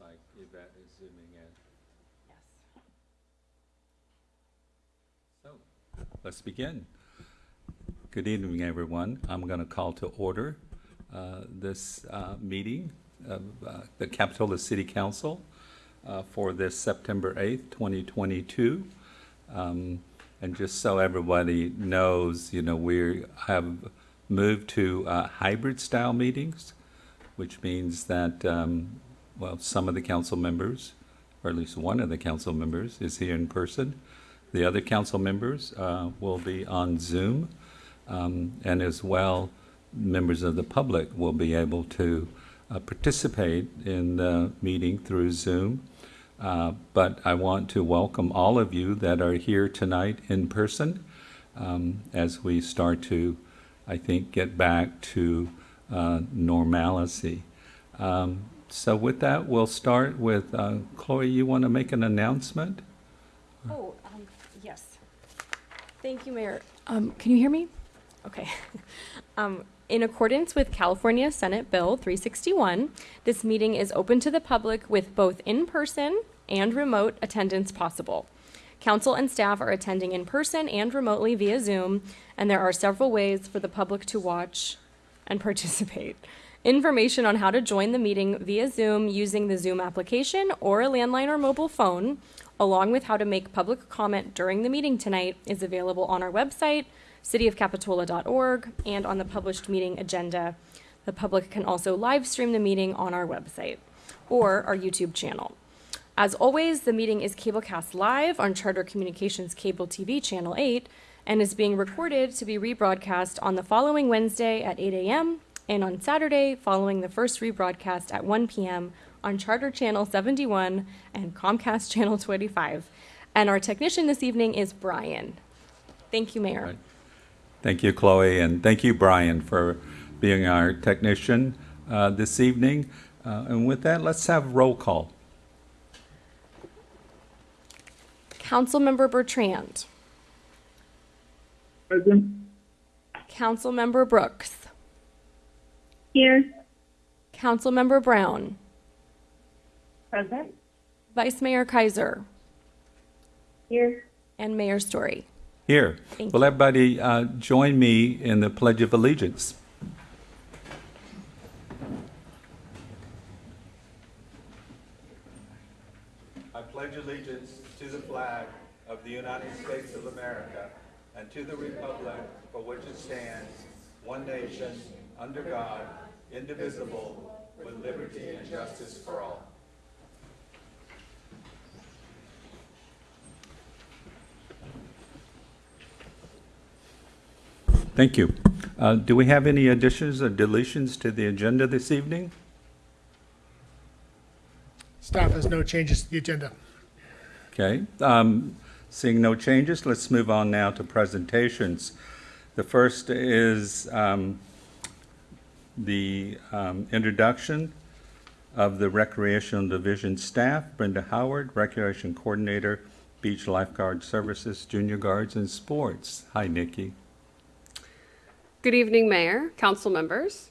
like Yvette is zooming in. Yes. So, let's begin. Good evening, everyone. I'm going to call to order uh, this uh, meeting of uh, the Capitola City Council uh, for this September 8th, 2022. Um, And just so everybody knows, you know, we have moved to uh, hybrid-style meetings, which means that, um, well, some of the council members, or at least one of the council members, is here in person. The other council members uh, will be on Zoom, um, and as well, members of the public will be able to uh, participate in the meeting through Zoom. Uh, But I want to welcome all of you that are here tonight in person um, as we start to, I think, get back to uh, normalcy. Um, So with that, we'll start with, uh, Chloe, you want to make an announcement? Oh, um, yes. Thank you, Mayor. Um, can you hear me? Okay. Um, in accordance with California Senate Bill 361, this meeting is open to the public with both in-person and remote attendance possible. Council and staff are attending in person and remotely via Zoom, and there are several ways for the public to watch and participate. Information on how to join the meeting via Zoom using the Zoom application or a landline or mobile phone, along with how to make public comment during the meeting tonight, is available on our website, cityofcapitola.org, and on the published meeting agenda. The public can also live stream the meeting on our website or our YouTube channel. As always, the meeting is cablecast live on Charter Communications Cable TV Channel 8 and is being recorded to be rebroadcast on the following Wednesday at 8 a.m. and on Saturday following the first rebroadcast at 1 p.m. on Charter Channel 71 and Comcast Channel 25. And our technician this evening is Brian. Thank you, Mayor. Right. Thank you, Chloe, and thank you, Brian, for being our technician uh, this evening. Uh, And with that, let's have roll call. Councilmember Bertrand. Present. Councilmember Brooks. Here. Councilmember Brown. Present. Vice Mayor Keiser. Here. And Mayor Storey. Here, Thank will everybody uh, join me in the Pledge of Allegiance? I pledge allegiance to the flag of the United States of America and to the republic for which it stands, one nation, under God, indivisible, with liberty and justice for all. Thank you. Uh, Do we have any additions or deletions to the agenda this evening? Staff has no changes to the agenda. Okay, um, seeing no changes, let's move on now to presentations. The first is um, the um, introduction of the Recreational Division staff, Brenda Howard, Recreation Coordinator, Beach Lifeguard Services, Junior Guards and Sports. Hi, Nikki. Good evening, Mayor, council members.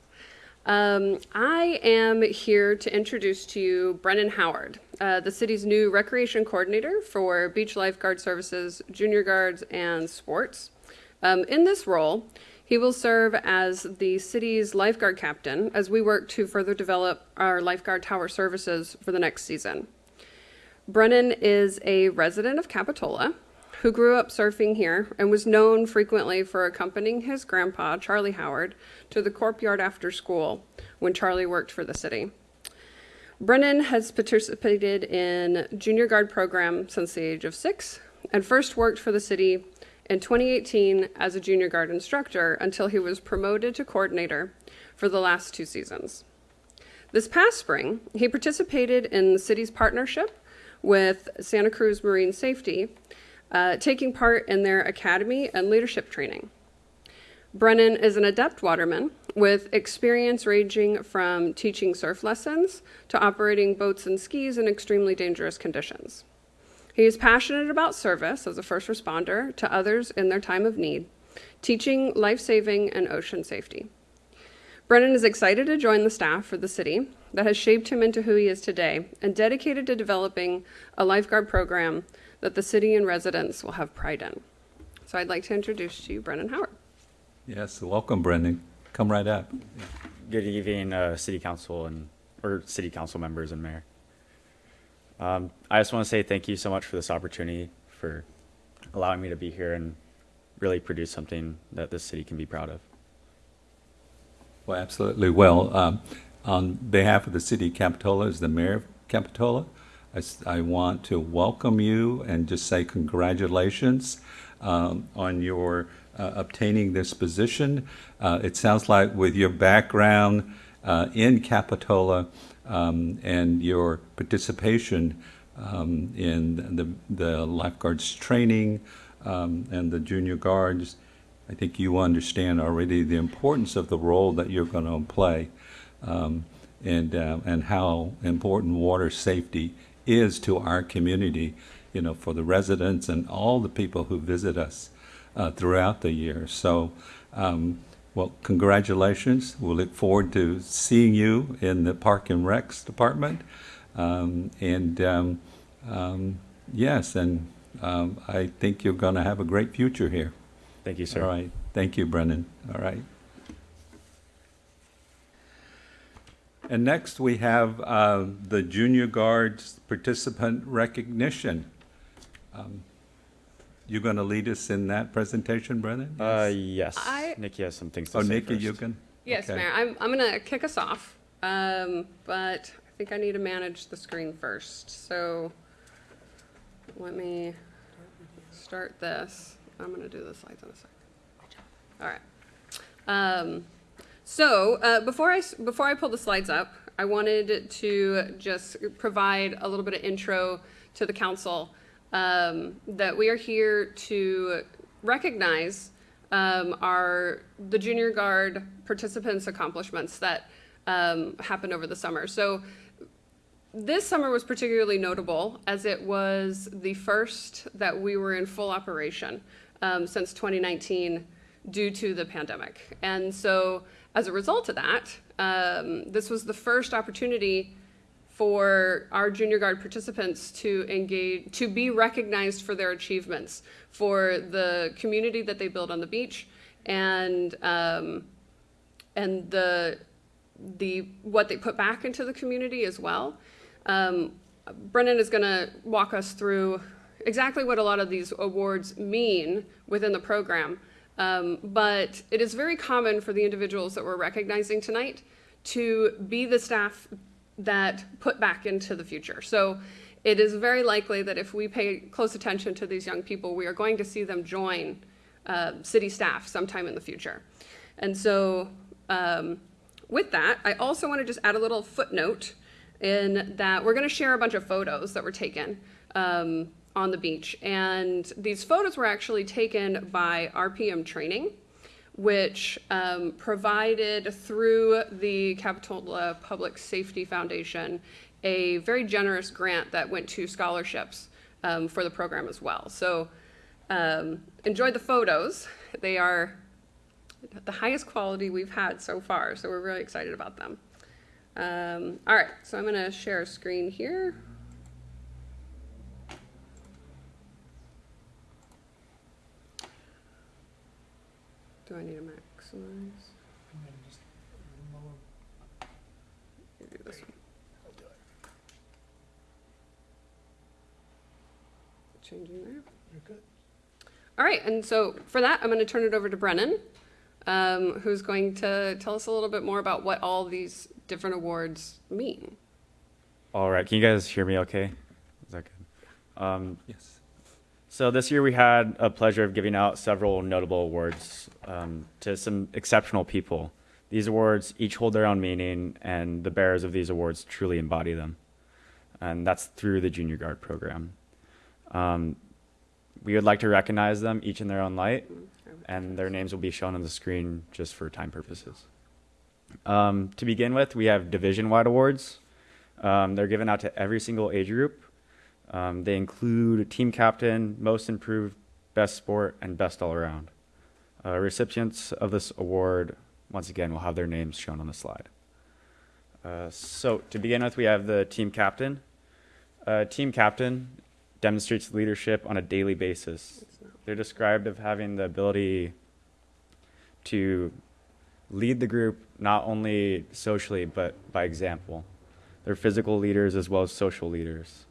Um, I am here to introduce to you Brennan Howard, uh, the city's new recreation coordinator for beach lifeguard services, junior guards, and sports. Um, in this role, he will serve as the city's lifeguard captain as we work to further develop our lifeguard tower services for the next season. Brennan is a resident of Capitola who grew up surfing here and was known frequently for accompanying his grandpa, Charlie Howard, to the Corp Yard after school when Charlie worked for the city. Brennan has participated in junior guard program since the age of six and first worked for the city in 2018 as a junior guard instructor until he was promoted to coordinator for the last two seasons. This past spring, he participated in the city's partnership with Santa Cruz Marine Safety, uh, taking part in their academy and leadership training. Brennan is an adept waterman with experience ranging from teaching surf lessons to operating boats and skis in extremely dangerous conditions. He is passionate about service as a first responder to others in their time of need, teaching life saving and ocean safety. Brennan is excited to join the staff for the city that has shaped him into who he is today and dedicated to developing a lifeguard program that the city and residents will have pride in. So I'd like to introduce to you Brennan Howard. Yes, welcome, Brendan. Come right up. Good evening, uh, city council and, or city council members and mayor. Um, I just want to say thank you so much for this opportunity, for allowing me to be here and really produce something that this city can be proud of. Well, absolutely. Well, um, on behalf of the city of Capitola, as the mayor of Capitola, I want to welcome you and just say congratulations um, on your uh, obtaining this position. Uh, it sounds like with your background uh, in Capitola um, and your participation um, in the, the lifeguards training um, and the junior guards, I think you understand already the importance of the role that you're going to play um, and, uh, and how important water safety is to our community, you know, for the residents and all the people who visit us uh, throughout the year. So, um, well, congratulations. We'll look forward to seeing you in the Park and Recs Department. Um, and um, um, yes, and um, I think you're going to have a great future here. Thank you, sir. All right. Thank you, Brendan. All right. And next, we have uh, the Junior Guards Participant Recognition. Um, You're going to lead us in that presentation, Brendan? Uh, yes. I- Nikki has some things to say. Oh, say Nikki, first. you can? Yes, Okay. Mayor. I'm, I'm going to kick us off, um, but I think I need to manage the screen first. So let me start this. I'm going to do the slides in a sec. All right. Um, so uh, before I s- before I pull the slides up, I wanted to just provide a little bit of intro to the council um, that we are here to recognize um, our the junior guard participants' accomplishments that um, happened over the summer. So this summer was particularly notable as it was the first that we were in full operation um, since 2019 due to the pandemic. And so, as a result of that, um, this was the first opportunity for our junior guard participants to engage, to be recognized for their achievements, for the community that they build on the beach, and um, and the the what they put back into the community as well. Um, Brennan is going to walk us through exactly what a lot of these awards mean within the program. Um, but it is very common for the individuals that we're recognizing tonight to be the staff that put back into the future. So it is very likely that if we pay close attention to these young people, we are going to see them join uh, city staff sometime in the future. And so, um, with that, I also want to just add a little footnote in that we're going to share a bunch of photos that were taken um, on the beach. And these photos were actually taken by RPM Training, which um, provided through the Capitola Public Safety Foundation a very generous grant that went to scholarships um, for the program as well. So um, enjoy the photos. They are the highest quality we've had so far, so we're really excited about them. Um, all right, so I'm going to share a screen here. Do I need to maximize? You do this one. Changing there. You're good. All right, and so for that, I'm going to turn it over to Brennan, um, who's going to tell us a little bit more about what all these different awards mean. All right. Can you guys hear me okay? Is that good? Um, Yes. So this year we had a pleasure of giving out several notable awards um, to some exceptional people. These awards each hold their own meaning, and the bearers of these awards truly embody them. And that's through the Junior Guard program. Um, we would like to recognize them each in their own light, and their names will be shown on the screen just for time purposes. Um, to begin with, we have division-wide awards. Um, they're given out to every single age group. Um, they include team captain, most improved, best sport, and best all around. Uh, recipients of this award, once again, will have their names shown on the slide. Uh, so to begin with, we have the team captain. Uh, team captain demonstrates leadership on a daily basis. They're described of having the ability to lead the group not only socially but by example. They're physical leaders as well as social leaders.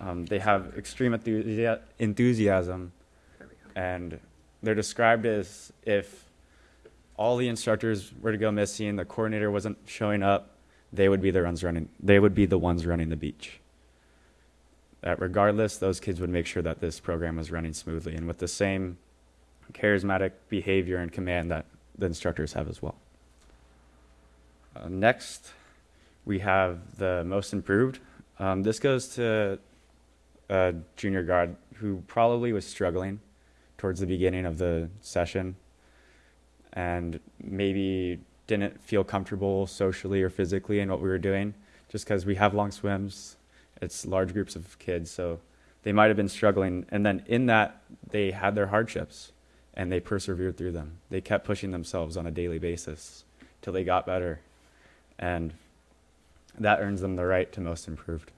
Um, they have extreme enthusi- enthusiasm, and they're described as if all the instructors were to go missing, the coordinator wasn't showing up, they would be the ones running. They would be the ones running the beach. That regardless, those kids would make sure that this program was running smoothly and with the same charismatic behavior and command that the instructors have as well. Uh, next, we have the most improved. Um, this goes to a junior guard who probably was struggling towards the beginning of the session and maybe didn't feel comfortable socially or physically in what we were doing. Just because we have long swims it's large groups of kids so they might have been struggling. And then in that they had their hardships and they persevered through them. They kept pushing themselves on a daily basis till they got better. And that earns them the right to most improved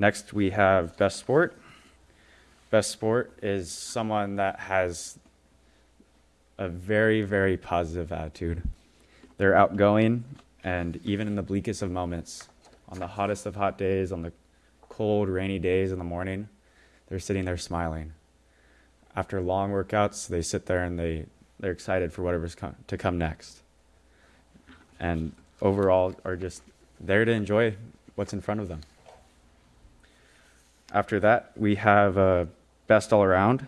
next we have best sport best sport is someone that has a very, very positive attitude. They're outgoing, and even in the bleakest of moments, on the hottest of hot days, on the cold, rainy days in the morning, they're sitting there smiling. After long workouts, they sit there and they, they're excited for whatever's com- to come next. And overall, are just there to enjoy what's in front of them. After that, we have uh, best all around.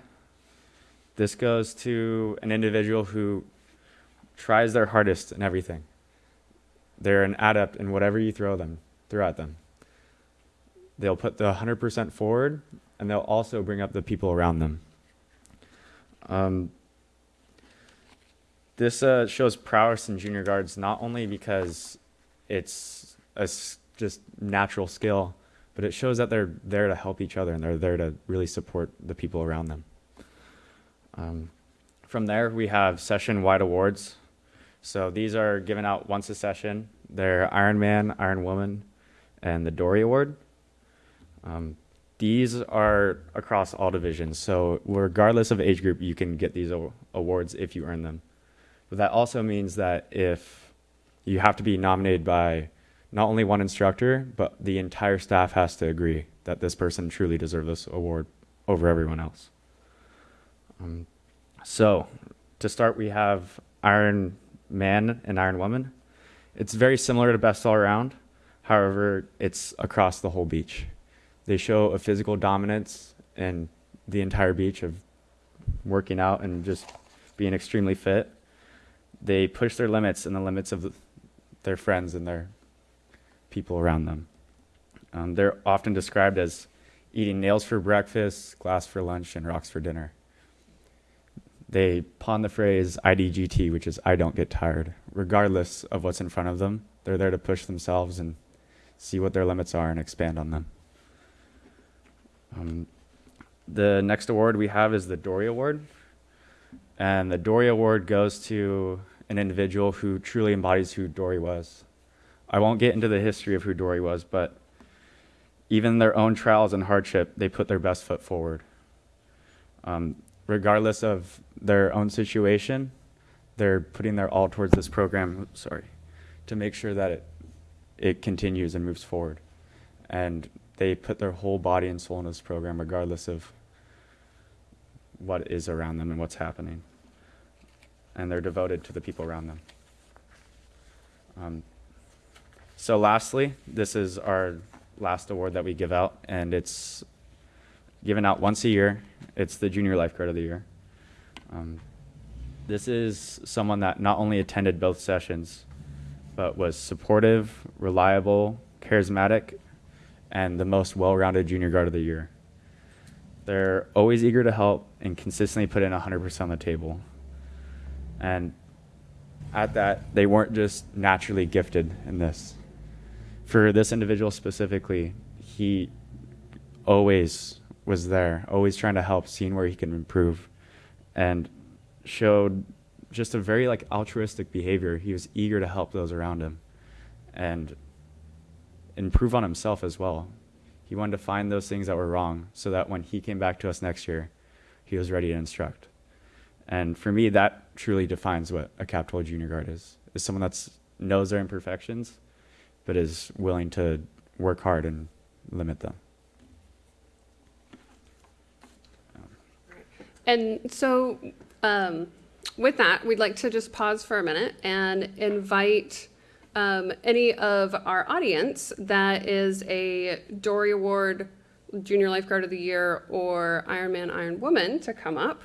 This goes to an individual who tries their hardest in everything. They're an adept in whatever you throw them, throw at them. They'll put the 100% forward, and they'll also bring up the people around them. Um, this uh, shows prowess in junior guards not only because it's a just natural skill, but it shows that they're there to help each other and they're there to really support the people around them. Um, from there, we have session wide awards. So these are given out once a session. They're Iron Man, Iron Woman, and the Dory Award. Um, these are across all divisions. So regardless of age group, you can get these awards if you earn them. But that also means that if you have to be nominated by not only one instructor, but the entire staff has to agree that this person truly deserves this award over everyone else. Um, so, to start, we have Iron Man and Iron Woman. It's very similar to Best All Around, however, it's across the whole beach. They show a physical dominance in the entire beach of working out and just being extremely fit. They push their limits and the limits of their friends and their people around them. Um, they're often described as eating nails for breakfast, glass for lunch, and rocks for dinner they pawn the phrase IDGT, which is I don't get tired, regardless of what's in front of them. They're there to push themselves and see what their limits are and expand on them. Um, the next award we have is the Dory Award. And the Dory Award goes to an individual who truly embodies who Dory was. I won't get into the history of who Dory was, but even their own trials and hardship, they put their best foot forward. Um, regardless of their own situation, they're putting their all towards this program. Sorry, to make sure that it it continues and moves forward, and they put their whole body and soul in this program, regardless of what is around them and what's happening. And they're devoted to the people around them. Um, so, lastly, this is our last award that we give out, and it's given out once a year. It's the Junior Lifeguard of the Year. Um, this is someone that not only attended both sessions, but was supportive, reliable, charismatic, and the most well rounded Junior Guard of the Year. They're always eager to help and consistently put in 100% on the table. And at that, they weren't just naturally gifted in this. For this individual specifically, he always was there, always trying to help, seeing where he can improve, and showed just a very like altruistic behavior. He was eager to help those around him, and improve on himself as well. He wanted to find those things that were wrong so that when he came back to us next year, he was ready to instruct. And for me, that truly defines what a Capitola Junior Guard is: is someone that knows their imperfections, but is willing to work hard and limit them. And so, um, with that, we'd like to just pause for a minute and invite um, any of our audience that is a Dory Award Junior Lifeguard of the Year or Ironman Iron Woman to come up.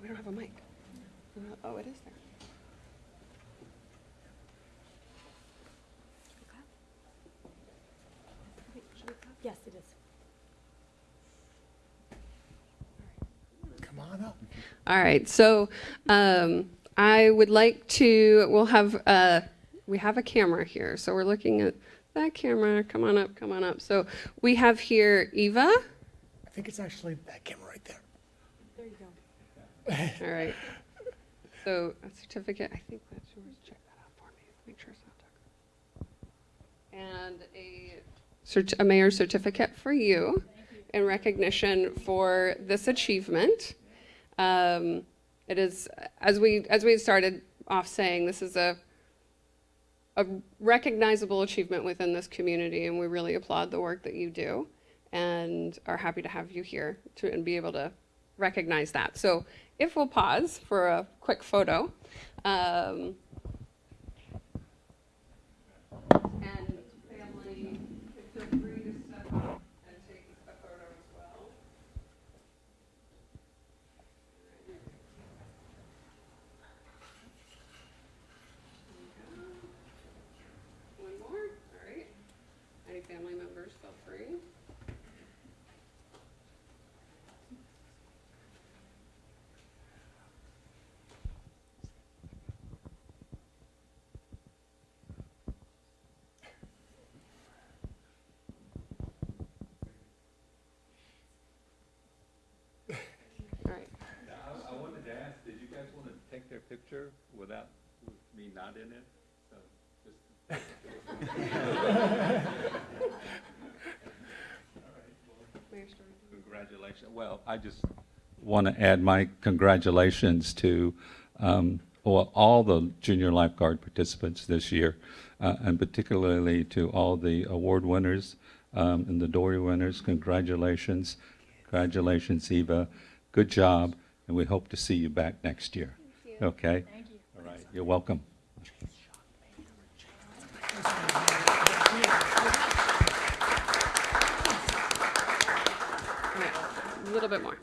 We don't have a mic. Uh, Oh, it is there. Yes, it is. Come on up. All right, so um, I would like to. We'll have uh, we have a camera here, so we're looking at that camera. Come on up, come on up. So we have here Eva. I think it's actually that camera right there. There you go. All right. So a certificate. I think that's yours. Check that out for me. Make sure it's not Tucker. And a cert- a mayor's certificate for you, in recognition for this achievement. Um, it is as we as we started off saying, this is a a recognizable achievement within this community, and we really applaud the work that you do, and are happy to have you here to and be able to recognize that. So, if we'll pause for a quick photo, um, and family, feel free to step up and take a photo as well. One more, all right. Any family members, feel free. All right. I, I wanted to ask, did you guys want to take their picture without with me not in it? So just Congratulations. Well, I just want to add my congratulations to um, well, all the junior lifeguard participants this year, uh, and particularly to all the award winners um, and the Dory winners. Congratulations. Congratulations, Eva. Good job, and we hope to see you back next year. Okay? Thank you. All right. You're welcome. All right, a little bit more.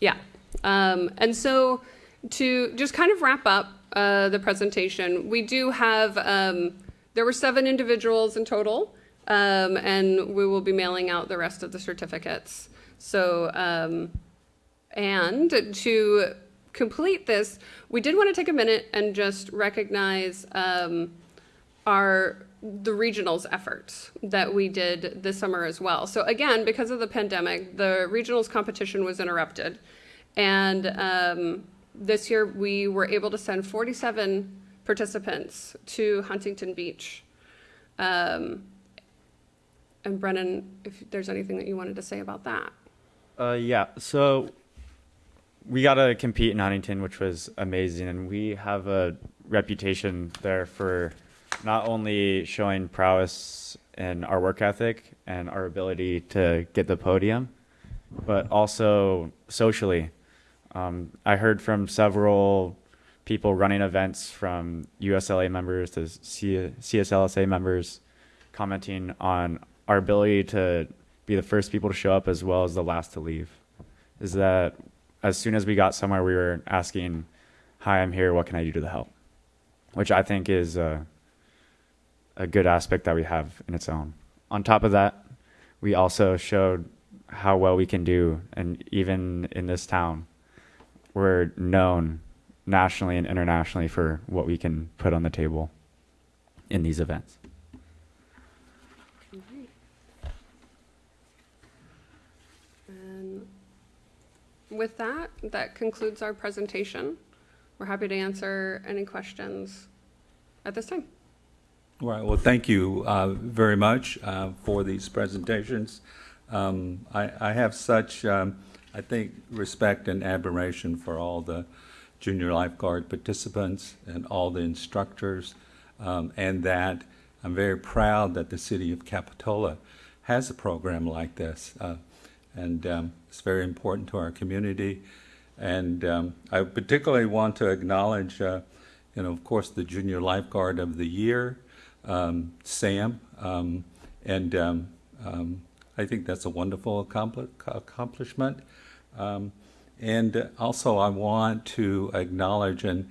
Yeah. Um, and so to just kind of wrap up uh, the presentation, we do have, um, there were seven individuals in total, um, and we will be mailing out the rest of the certificates. So, um, and to complete this, we did want to take a minute and just recognize um, our the regionals efforts that we did this summer as well. So again, because of the pandemic, the regionals competition was interrupted, and um, this year we were able to send 47 participants to Huntington Beach. Um, and Brennan, if there's anything that you wanted to say about that. Uh, yeah. So we got to compete in Huntington, which was amazing, and we have a reputation there for not only showing prowess in our work ethic and our ability to get the podium, but also socially. Um, I heard from several people running events, from USLA members to C- CSLSA members, commenting on our ability to be the first people to show up as well as the last to leave. Is that as soon as we got somewhere, we were asking, "Hi, I'm here. What can I do to help?" Which I think is a, a good aspect that we have in its own. On top of that, we also showed how well we can do, and even in this town, we're known nationally and internationally for what we can put on the table in these events. And um, with that, that concludes our presentation. We're happy to answer any questions at this time. All right, well, thank you uh, very much uh, for these presentations. Um, I I have such, um, I think, respect and admiration for all the junior lifeguard participants and all the instructors, um, and that I'm very proud that the city of Capitola has a program like this. Uh, And um, it's very important to our community. And um, I particularly want to acknowledge, uh, you know, of course, the Junior Lifeguard of the Year, um, Sam. Um, and um, um, I think that's a wonderful accompli- accomplishment. Um, and also, I want to acknowledge, and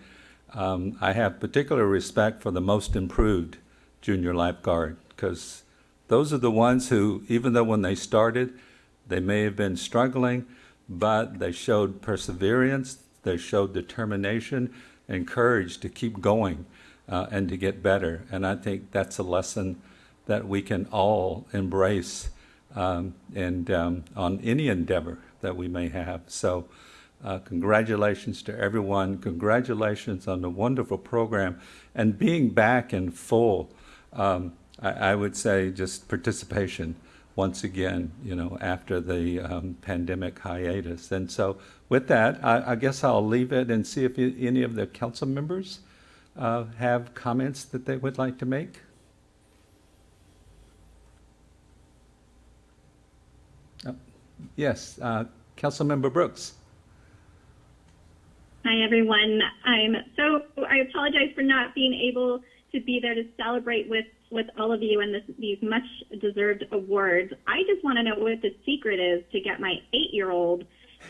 I have particular respect for the most improved junior lifeguard, because those are the ones who, even though when they started, they may have been struggling, but they showed perseverance, they showed determination and courage to keep going uh, and to get better. And I think that's a lesson that we can all embrace um, and um, on any endeavor that we may have. So, uh, congratulations to everyone. Congratulations on the wonderful program and being back in full. Um, I, I would say just participation once again, you know, after the um, pandemic hiatus. And so, with that, I, I guess I'll leave it and see if any of the council members uh, have comments that they would like to make. Uh, Yes, uh, Councilmember Brooks. Hi, everyone. I'm so, I apologize for not being able to be there to celebrate with, with all of you and this, these much deserved awards. I just want to know what the secret is to get my eight year old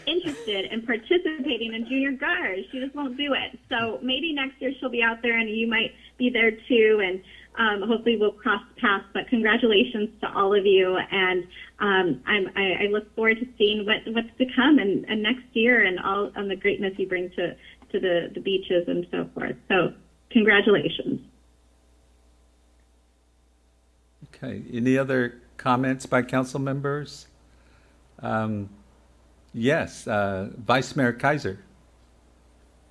interested in participating in junior guard. She just won't do it. So maybe next year she'll be out there and you might be there too. And um, hopefully we'll cross paths. But congratulations to all of you. And um, I, I look forward to seeing what, what's to come and, and next year and all and the greatness you bring to, to the, the beaches and so forth. So congratulations. Okay, any other comments by council members? Um, Yes, uh, Vice Mayor Keiser.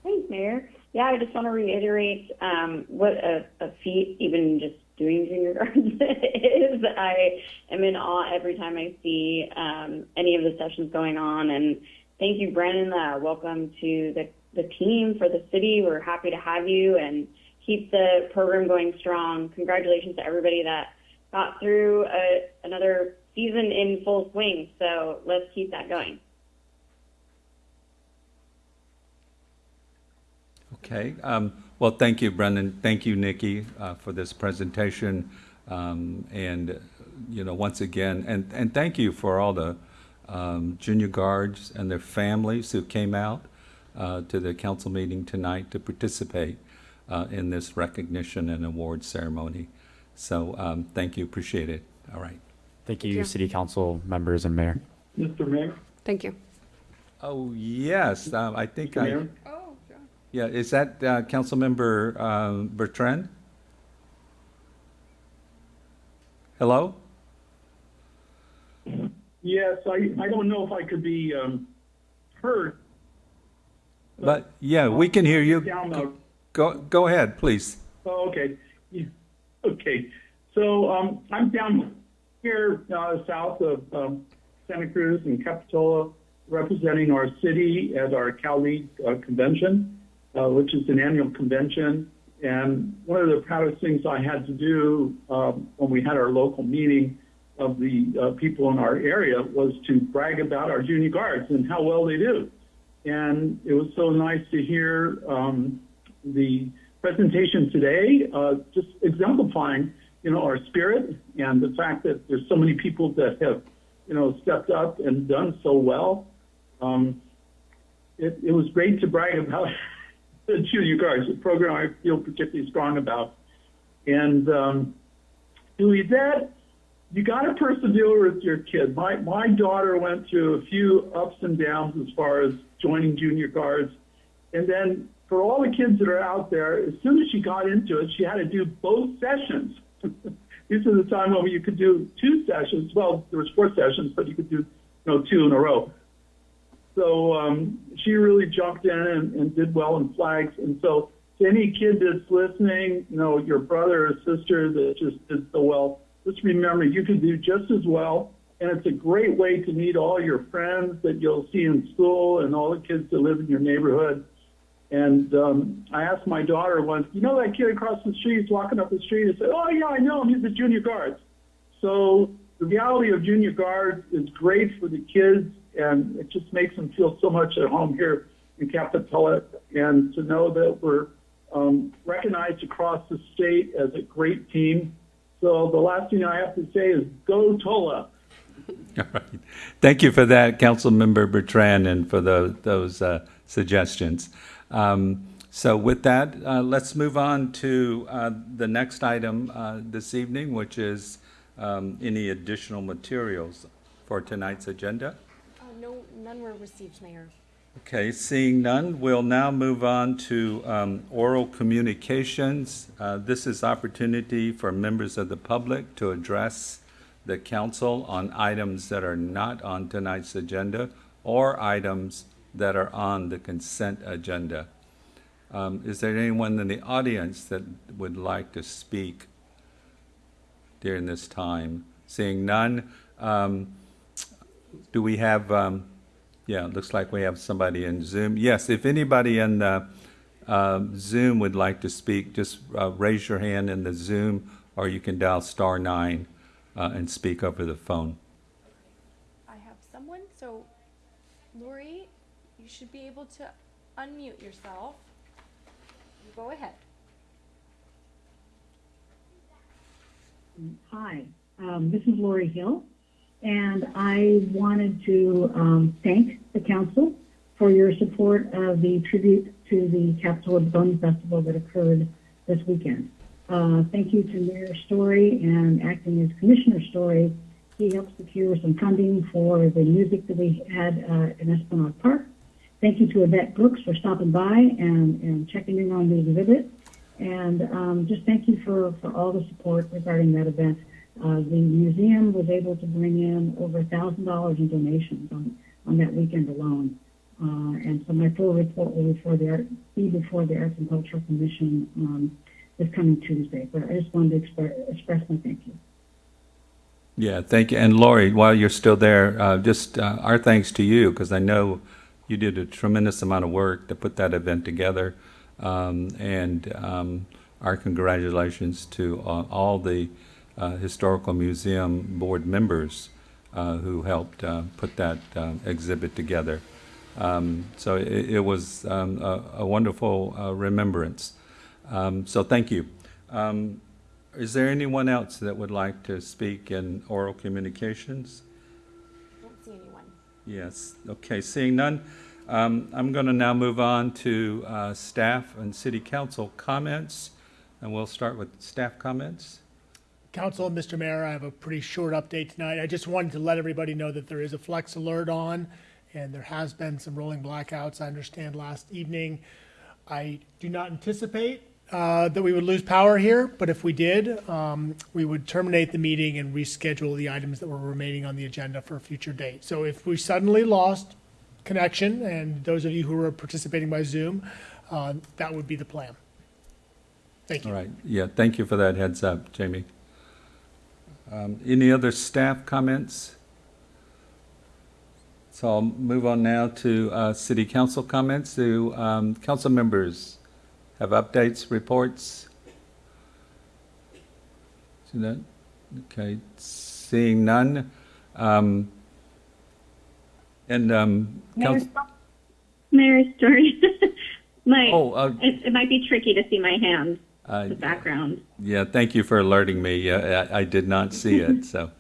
Thanks, Mayor. Yeah, I just want to reiterate um, what a, a feat even just doing junior guards is. I am in awe every time I see um, any of the sessions going on. And thank you, Brennan. Uh, welcome to the, the team for the city. We're happy to have you and keep the program going strong. Congratulations to everybody that got through a, another season in full swing. So let's keep that going. Okay, um, well, thank you, Brendan. Thank you, Nikki, uh, for this presentation. Um, and, uh, you know, once again, and, and thank you for all the um, junior guards and their families who came out uh, to the council meeting tonight to participate uh, in this recognition and award ceremony. So, um, thank you, appreciate it. All right. Thank you, you. city council members and mayor. Mr. Mayor? Thank you. Oh, yes, um, I think Mr. I, Mayor? Yeah, is that uh, Councilmember um, Bertrand? Hello? Yes, I, I don't know if I could be um, heard. But, yeah, we can hear you. Go, go ahead, please. oh, okay. Yeah, Okay, so um, I'm down here uh, south of um, Santa Cruz and Capitola, representing our city at our Cal League uh, convention, uh, which is an annual convention. And one of the proudest things I had to do um, when we had our local meeting of the uh, people in our area was to brag about our junior guards and how well they do. And it was so nice to hear um, the presentation today, uh, just exemplifying, you know, our spirit and the fact that there's so many people that have, you know, stepped up and done so well. Um, it, it was great to brag about the junior guards, a program I feel particularly strong about. And um, doing that, you got to persevere with your kid. My my daughter went through a few ups and downs as far as joining junior guards, and then for all the kids that are out there, as soon as she got into it, she had to do both sessions. this is the time when you could do two sessions. Well, there was four sessions, but you could do you know two in a row. So um, she really jumped in and, and did well in flags. And so to any kid that's listening, you know, your brother or sister that just did so well, just remember you can do just as well. And it's a great way to meet all your friends that you'll see in school and all the kids that live in your neighborhood. And um, I asked my daughter once, you know that kid across the street is walking up the street and said, oh yeah, I know him. He's the junior guards. So the reality of junior guards is great for the kids, and it just makes them feel so much at home here in Capitola. And to know that we're um, recognized across the state as a great team. So the last thing I have to say is go Tola. All right. Thank you for that, Councilmember Bertrand, and for the, those uh, suggestions. Um, so with that, uh, let's move on to uh, the next item uh, this evening, which is um, any additional materials for tonight's agenda. No, none were received, Mayor. Okay, seeing none, we'll now move on to um, oral communications. Uh, This is opportunity for members of the public to address the council on items that are not on tonight's agenda or items that are on the consent agenda. Um, Is there anyone in the audience that would like to speak during this time? Seeing none, um, do we have, um, yeah, it looks like we have somebody in Zoom. Yes, if anybody in uh, uh, Zoom would like to speak, just uh, raise your hand in the Zoom, or you can dial star nine uh, and speak over the phone. I have someone, so Lori, you should be able to unmute yourself. You Go ahead. Hi, um, this is Lori Hill, and I wanted to um, thank the council for your support of the tribute to the Capitola Begonia Festival that occurred this weekend. Uh, thank you to Mayor Storey and acting as Commissioner Storey. He helped secure some funding for the music that we had uh, in Esplanade Park. Thank you to Yvette Brooks for stopping by and, and checking in on the exhibit. And um, just thank you for, for all the support regarding that event. Uh, the museum was able to bring in over $1,000 in donations on, on that weekend alone. Uh, and so my full report will before the be before the Arts and Cultural Commission um, this coming Tuesday. But I just wanted to express, express my thank you. Yeah, thank you. And Lori, while you're still there, uh, just uh, our thanks to you, because I know you did a tremendous amount of work to put that event together. Um, and um, our congratulations to uh, all the Historical Museum board members uh, who helped uh, put that uh, exhibit together. Um, so it, it was um, a, a wonderful uh, remembrance. Um, so thank you. Um, is there anyone else that would like to speak in oral communications? I Don't see anyone. Yes, okay, seeing none, um, I'm going to now move on to uh, staff and city council comments, and we'll start with staff comments. Council Mr. Mayor, I have a pretty short update tonight. I just wanted to let everybody know that there is a flex alert on, and there has been some rolling blackouts, I understand, last evening. I do not anticipate uh, that we would lose power here, but if we did, um, we would terminate the meeting and reschedule the items that were remaining on the agenda for a future date. So if we suddenly lost connection, and those of you who are participating by Zoom, uh, that would be the plan. Thank you. All right, yeah, thank you for that heads up, Jamie. Um, Any other staff comments? So I'll move on now to uh, city council comments. Do um, council members have updates, reports? See that? Okay, seeing none. um, And, um, Mayor, Mayor Storey. my, oh, uh, it, it might be tricky to see my hand, uh, the background. yeah, thank you for alerting me. Yeah, I I did not see it, so,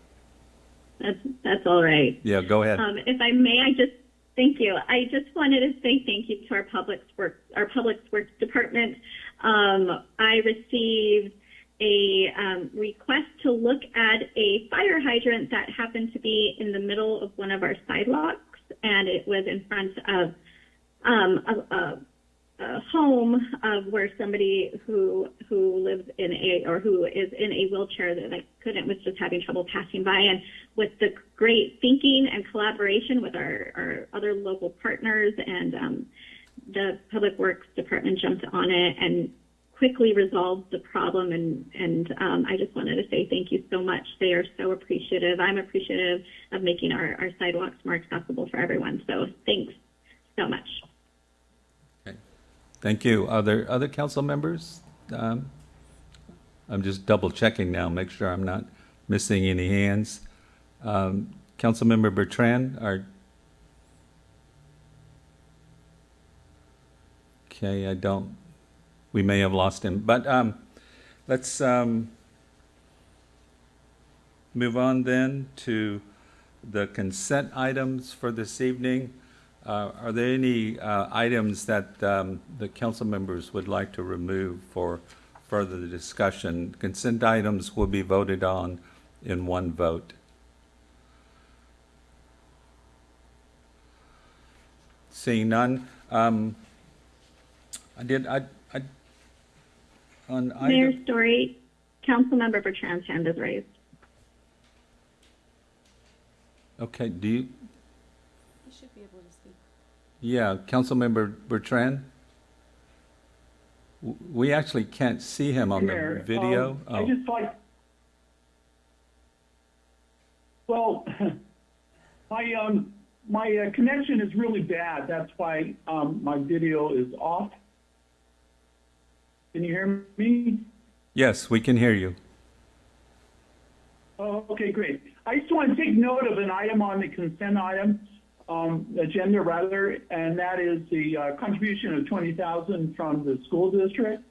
That's that's all right. yeah, go ahead. Um, if I may, I just thank you. I just wanted to say thank you to our public works our public works department. Um, I received a um, request to look at a fire hydrant that happened to be in the middle of one of our sidewalks, and it was in front of um, a, a, a home of where somebody who who lives in a or who is in a wheelchair that I couldn't was just having trouble passing by and with the great thinking and collaboration with our, our other local partners and um, the Public Works Department jumped on it and quickly resolved the problem. And, and um, I just wanted to say thank you so much. They are so appreciative. I'm appreciative of making our, our sidewalks more accessible for everyone. So thanks so much. Thank you. Are there other council members? Um, I'm just double checking now, make sure I'm not missing any hands. Um, Councilmember Bertrand, are? Okay, I don't, we may have lost him, but um, let's um, move on then to the consent items for this evening. Uh, Are there any uh, items that um, the council members would like to remove for further discussion? Consent items will be voted on in one vote. Seeing none, um, I did, I, I, on Mayor item, Storey, Councilmember Bertrand's hand is raised. okay, do you, You should be able to speak. Yeah, Councilmember Bertrand? We actually can't see him on the Mayor, video. um, I Oh. just like, well, my, um, my uh, connection is really bad. That's why, um, my video is off. Can you hear me? Yes, we can hear you. Oh, okay, great. I just want to take note of an item on the consent item, um, agenda rather, and that is the uh, contribution of twenty thousand from the school district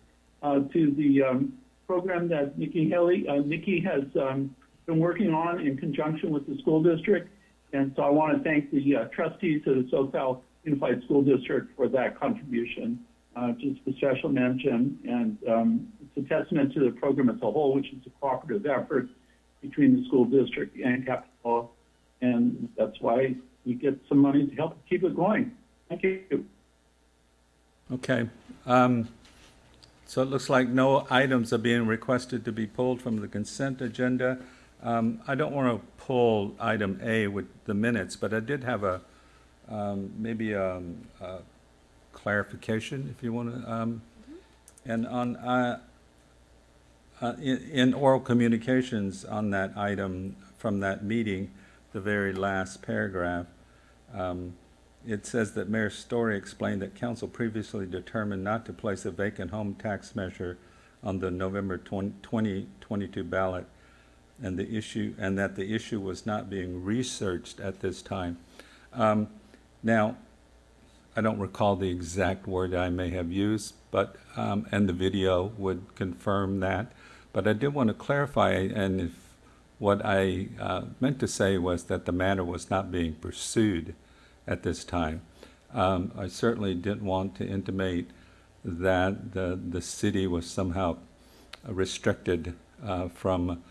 uh, to the um, program that Nikki Haley, uh, Nikki has um, been working on in conjunction with the school district. And so I want to thank the uh, trustees of the Soquel Unified School District for that contribution. Uh, just a special mention, and um, it's a testament to the program as a whole, which is a cooperative effort between the school district and Capitola, and that's why we get some money to help keep it going. Thank you. Okay. Um, So it looks like no items are being requested to be pulled from the consent agenda. Um, I don't want to pull item A with the minutes, but I did have a, um, maybe um, a clarification, if you want to. um, And on, uh, uh, in in oral communications on that item from that meeting, the very last paragraph, um, it says that Mayor Storey explained that council previously determined not to place a vacant home tax measure on the November 20 2022 ballot, and the issue, and that the issue was not being researched at this time. Um, Now, I don't recall the exact word I may have used, but, um, and the video would confirm that. But I did want to clarify, and if, what I uh, meant to say was that the matter was not being pursued at this time. Um, I certainly didn't want to intimate that the, the city was somehow restricted uh, from,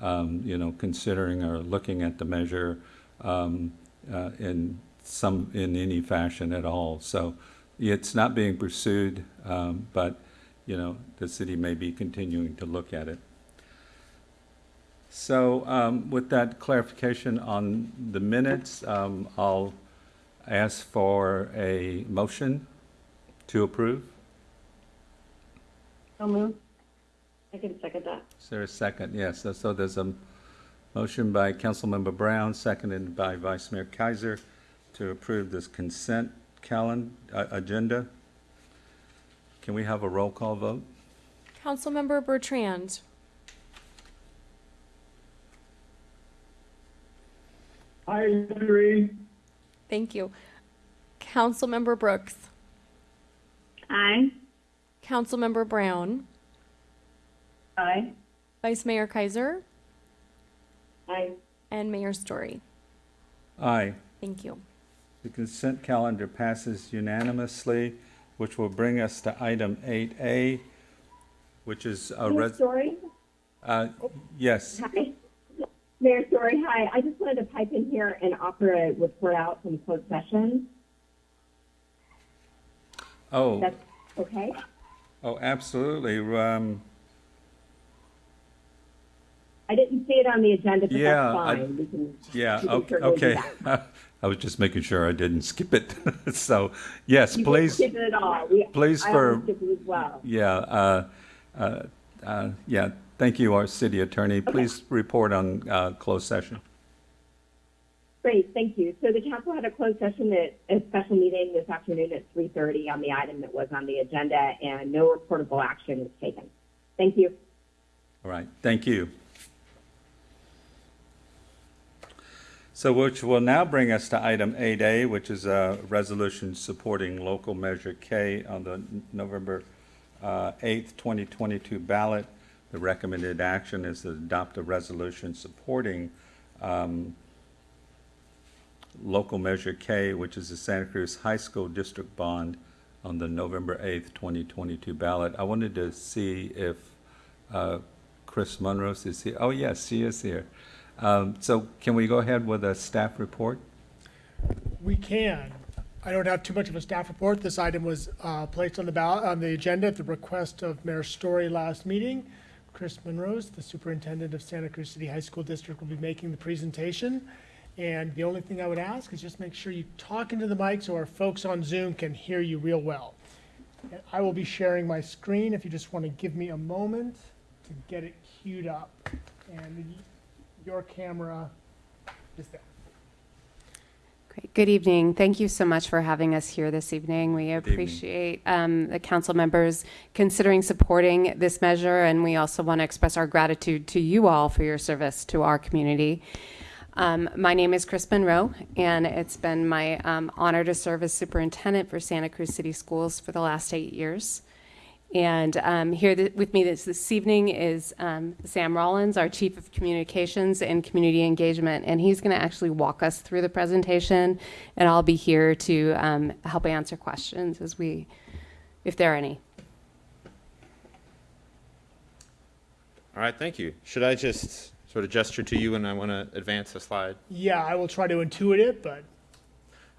um, you know, considering or looking at the measure um, uh, in some, in any fashion at all. So it's not being pursued, um, but, you know, the city may be continuing to look at it. So um, with that clarification on the minutes, um, I'll ask for a motion to approve. So moved. I can second that. Is there a second? Yes, so- so there's a motion by Councilmember Brown, seconded by Vice Mayor Keiser to approve this consent calendar, agenda. Can we have a roll call vote? Councilmember Bertrand. I agree. Thank you. Councilmember Brooks. Aye. Councilmember Brown. Aye. Vice Mayor Keiser. Aye. And Mayor Storey. Aye. Thank you. The consent calendar passes unanimously, which will bring us to item 8A, which is a Mayor res, Storey? uh, yes, Hi. Mayor Storey, hi. I just wanted to pipe in here and offer a report out from closed session. oh, That's okay? oh, absolutely. Um, I didn't see it on the agenda, but Yeah, that's I- fine. We can, Yeah, we can okay, okay. I was just making sure I didn't skip it. So, yes, You please, skip it at all. We- please I for- skipped it as well. yeah, uh, uh, uh, yeah, thank you, our city attorney. Please report on uh, closed session. Great, thank you. So the council had a closed session at a special meeting this afternoon at 3:30 on the item that was on the agenda, and no reportable action was taken. Thank you. All right, thank you. So which will now bring us to item 8A, which is a resolution supporting local measure K on the November uh, 8th, 2022 ballot. The recommended action is to adopt a resolution supporting um, local measure K, which is the Santa Cruz High School District Bond on the November 8th, 2022 ballot. I wanted to see if uh, Chris Monrose is here. Oh, yes, she is here. Um, So can we go ahead with a staff report? We can. I don't have too much of a staff report. This item was uh, placed on the ballot, on the agenda at the request of Mayor Storey last meeting. Chris Monrose, the superintendent of Santa Cruz City High School District, will be making the presentation. And the only thing I would ask is just make sure you talk into the mic so our folks on Zoom can hear you real well. And I will be sharing my screen if you just want to give me a moment to get it queued up. And your camera is there. Great. Good evening. Thank you so much for having us here this evening. We appreciate um, the council members considering supporting this measure, and we also want to express our gratitude to you all for your service to our community. Um, my name is Kris Munro, and it's been my um, honor to serve as superintendent for Santa Cruz City Schools for the last eight years. And um, here th- with me this, this evening is um, Sam Rolens, our Chief of Communications and Community Engagement, and he's going to actually walk us through the presentation, and I'll be here to um, help answer questions as we, if there are any. All right, thank you. Should I just sort of gesture to you and I want to advance a slide? Yeah, I will try to intuit it, but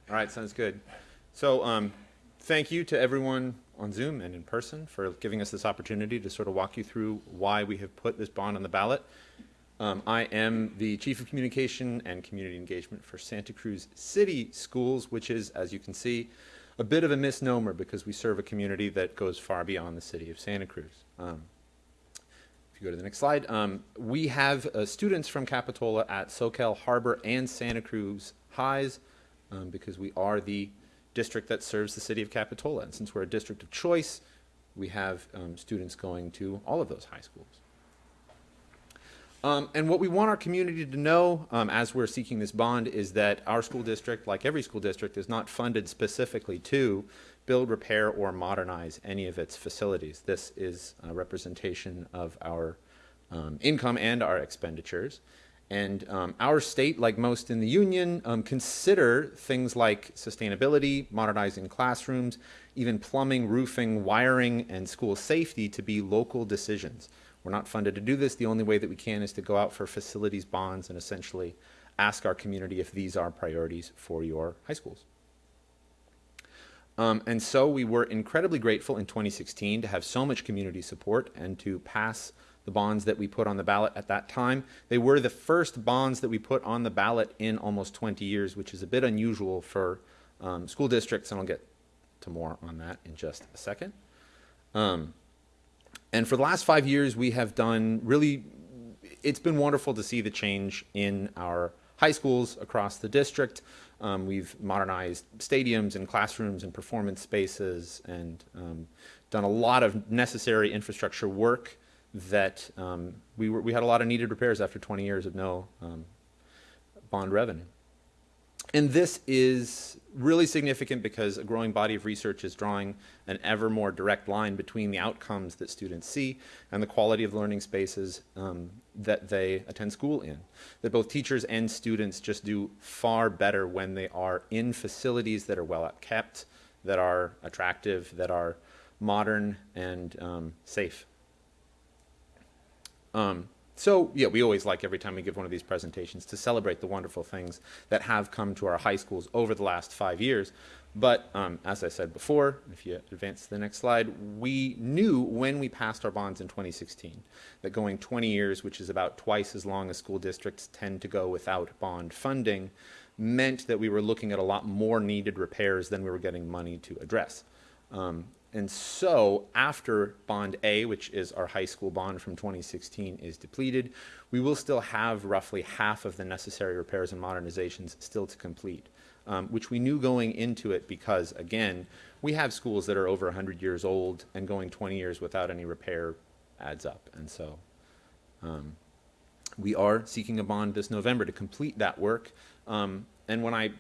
All right, sounds good. So, um, thank you to everyone on Zoom and in person for giving us this opportunity to sort of walk you through why we have put this bond on the ballot. Um, I am the Chief of Communication and Community Engagement for Santa Cruz City Schools, which is, as you can see, a bit of a misnomer because we serve a community that goes far beyond the city of Santa Cruz. Um, if you go to the next slide, um, we have uh, students from Capitola at Soquel Harbor and Santa Cruz Highs um, because we are the district that serves the city of Capitola. And since we're a district of choice, we have um, students going to all of those high schools. Um, and what we want our community to know um, as we're seeking this bond is that our school district, like every school district, is not funded specifically to build, repair, or modernize any of its facilities. This is a representation of our um, income and our expenditures. And um, our state, like most in the union, um, consider things like sustainability, modernizing classrooms, even plumbing, roofing, wiring, and school safety to be local decisions. We're not funded to do this. The only way that we can is to go out for facilities bonds and essentially ask our community if these are priorities for your high schools. Um, and so we were incredibly grateful in 2016 to have so much community support and to pass the bonds that we put on the ballot at that time. They were the first bonds that we put on the ballot in almost 20 years, which is a bit unusual for um, school districts, and I'll get to more on that in just a second. Um, and for the last five years, we have done really, it's been wonderful to see the change in our high schools across the district. Um, we've modernized stadiums and classrooms and performance spaces and um, done a lot of necessary infrastructure work that um, we, were, we had a lot of needed repairs after 20 years of no um, bond revenue. And this is really significant because a growing body of research is drawing an ever more direct line between the outcomes that students see and the quality of learning spaces um, that they attend school in. That both teachers and students just do far better when they are in facilities that are well kept, that are attractive, that are modern and um, safe. Um, so, yeah, we always like every time we give one of these presentations to celebrate the wonderful things that have come to our high schools over the last five years. But um, as I said before, if you advance to the next slide, we knew when we passed our bonds in 2016 that going 20 years, which is about twice as long as school districts tend to go without bond funding, meant that we were looking at a lot more needed repairs than we were getting money to address. Um, and so, after Bond A, which is our high school bond from 2016, is depleted, we will still have roughly half of the necessary repairs and modernizations still to complete, um, which we knew going into it because, again, we have schools that are over 100 years old, and going 20 years without any repair adds up. And so, um, we are seeking a bond this November to complete that work. Um, and when I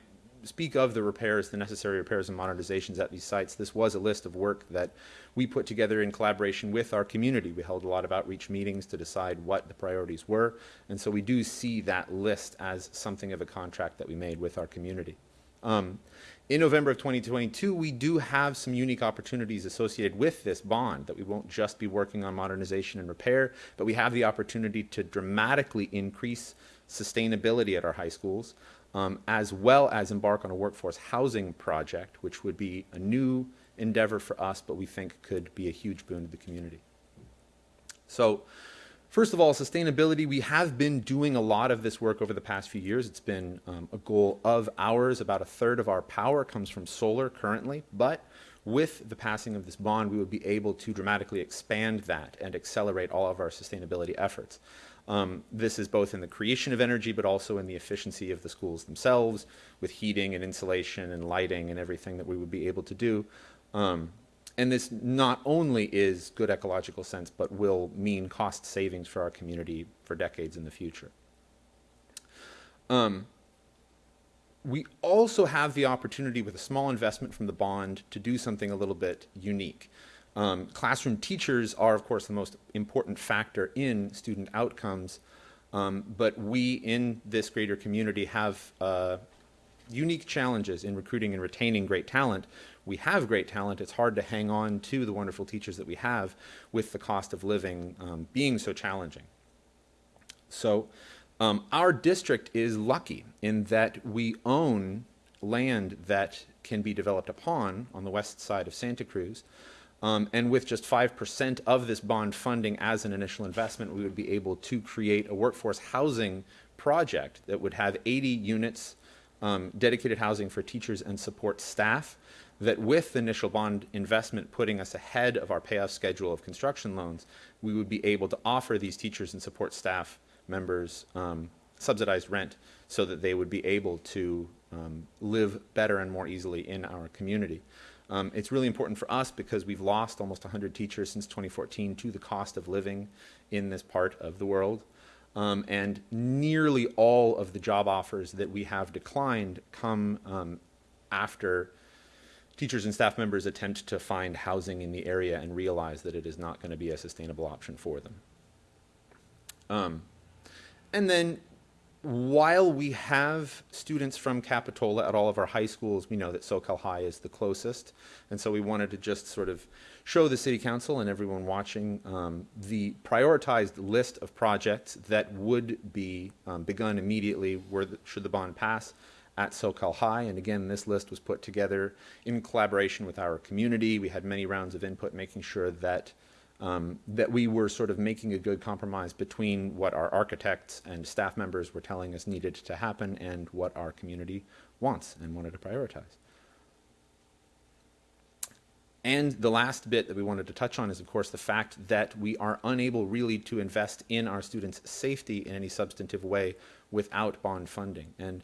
speak of the repairs, the necessary repairs and modernizations at these sites, this was a list of work that we put together in collaboration with our community. We held a lot of outreach meetings to decide what the priorities were, and so we do see that list as something of a contract that we made with our community. Um, in November of 2022, we do have some unique opportunities associated with this bond that we won't just be working on modernization and repair, but we have the opportunity to dramatically increase sustainability at our high schools um, as well as embark on a workforce housing project, which would be a new endeavor for us, but we think could be a huge boon to the community. So, first of all, sustainability. We have been doing a lot of this work over the past few years. It's been um, a goal of ours. About a third of our power comes from solar currently, but with the passing of this bond, we would be able to dramatically expand that and accelerate all of our sustainability efforts. Um, this is both in the creation of energy, but also in the efficiency of the schools themselves, with heating and insulation and lighting and everything that we would be able to do. Um, and this not only is good ecological sense, but will mean cost savings for our community for decades in the future. Um, we also have the opportunity with a small investment from the bond to do something a little bit unique. Um, classroom teachers are, of course, the most important factor in student outcomes, um, but we in this greater community have uh, unique challenges in recruiting and retaining great talent. We have great talent. It's hard to hang on to the wonderful teachers that we have with the cost of living um, being so challenging. So, um, our district is lucky in that we own land that can be developed upon on the west side of Santa Cruz. Um, and with just 5% of this bond funding as an initial investment, we would be able to create a workforce housing project that would have 80 units, um, dedicated housing for teachers and support staff. That with the initial bond investment putting us ahead of our payoff schedule of construction loans, we would be able to offer these teachers and support staff members um, subsidized rent so that they would be able to um, live better and more easily in our community. Um, it's really important for us because we've lost almost 100 teachers since 2014 to the cost of living in this part of the world. Um, and nearly all of the job offers that we have declined come um, after teachers and staff members attempt to find housing in the area and realize that it is not going to be a sustainable option for them. Um, and then while we have students from Capitola at all of our high schools, we know that Soquel High is the closest. And so we wanted to just sort of show the City Council and everyone watching um, the prioritized list of projects that would be um, begun immediately the, should the bond pass at Soquel High. And again, this list was put together in collaboration with our community. We had many rounds of input making sure that um, that we were sort of making a good compromise between what our architects and staff members were telling us needed to happen and what our community wants and wanted to prioritize. And the last bit that we wanted to touch on is, of course, the fact that we are unable really to invest in our students' safety in any substantive way without bond funding. And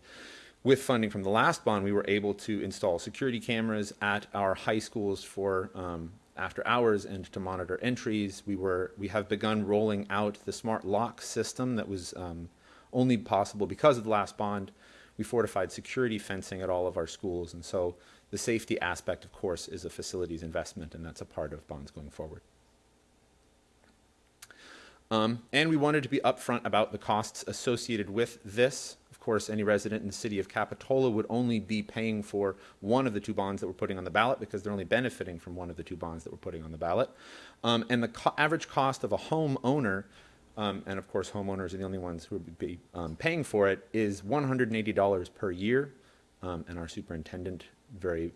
with funding from the last bond, we were able to install security cameras at our high schools for um, after hours and to monitor entries. We were we have begun rolling out the smart lock system that was um, only possible because of the last bond. We fortified security fencing at all of our schools, and so the safety aspect, of course, is a facilities investment, and that's a part of bonds going forward. Um, and we wanted to be upfront about the costs associated with this course, any resident in the city of Capitola would only be paying for one of the two bonds that we're putting on the ballot because they're only benefiting from one of the two bonds that we're putting on the ballot. Um, and the co average cost of a homeowner, um, and of course, homeowners are the only ones who would be um, paying for it, is $180 per year. Um, and our superintendent very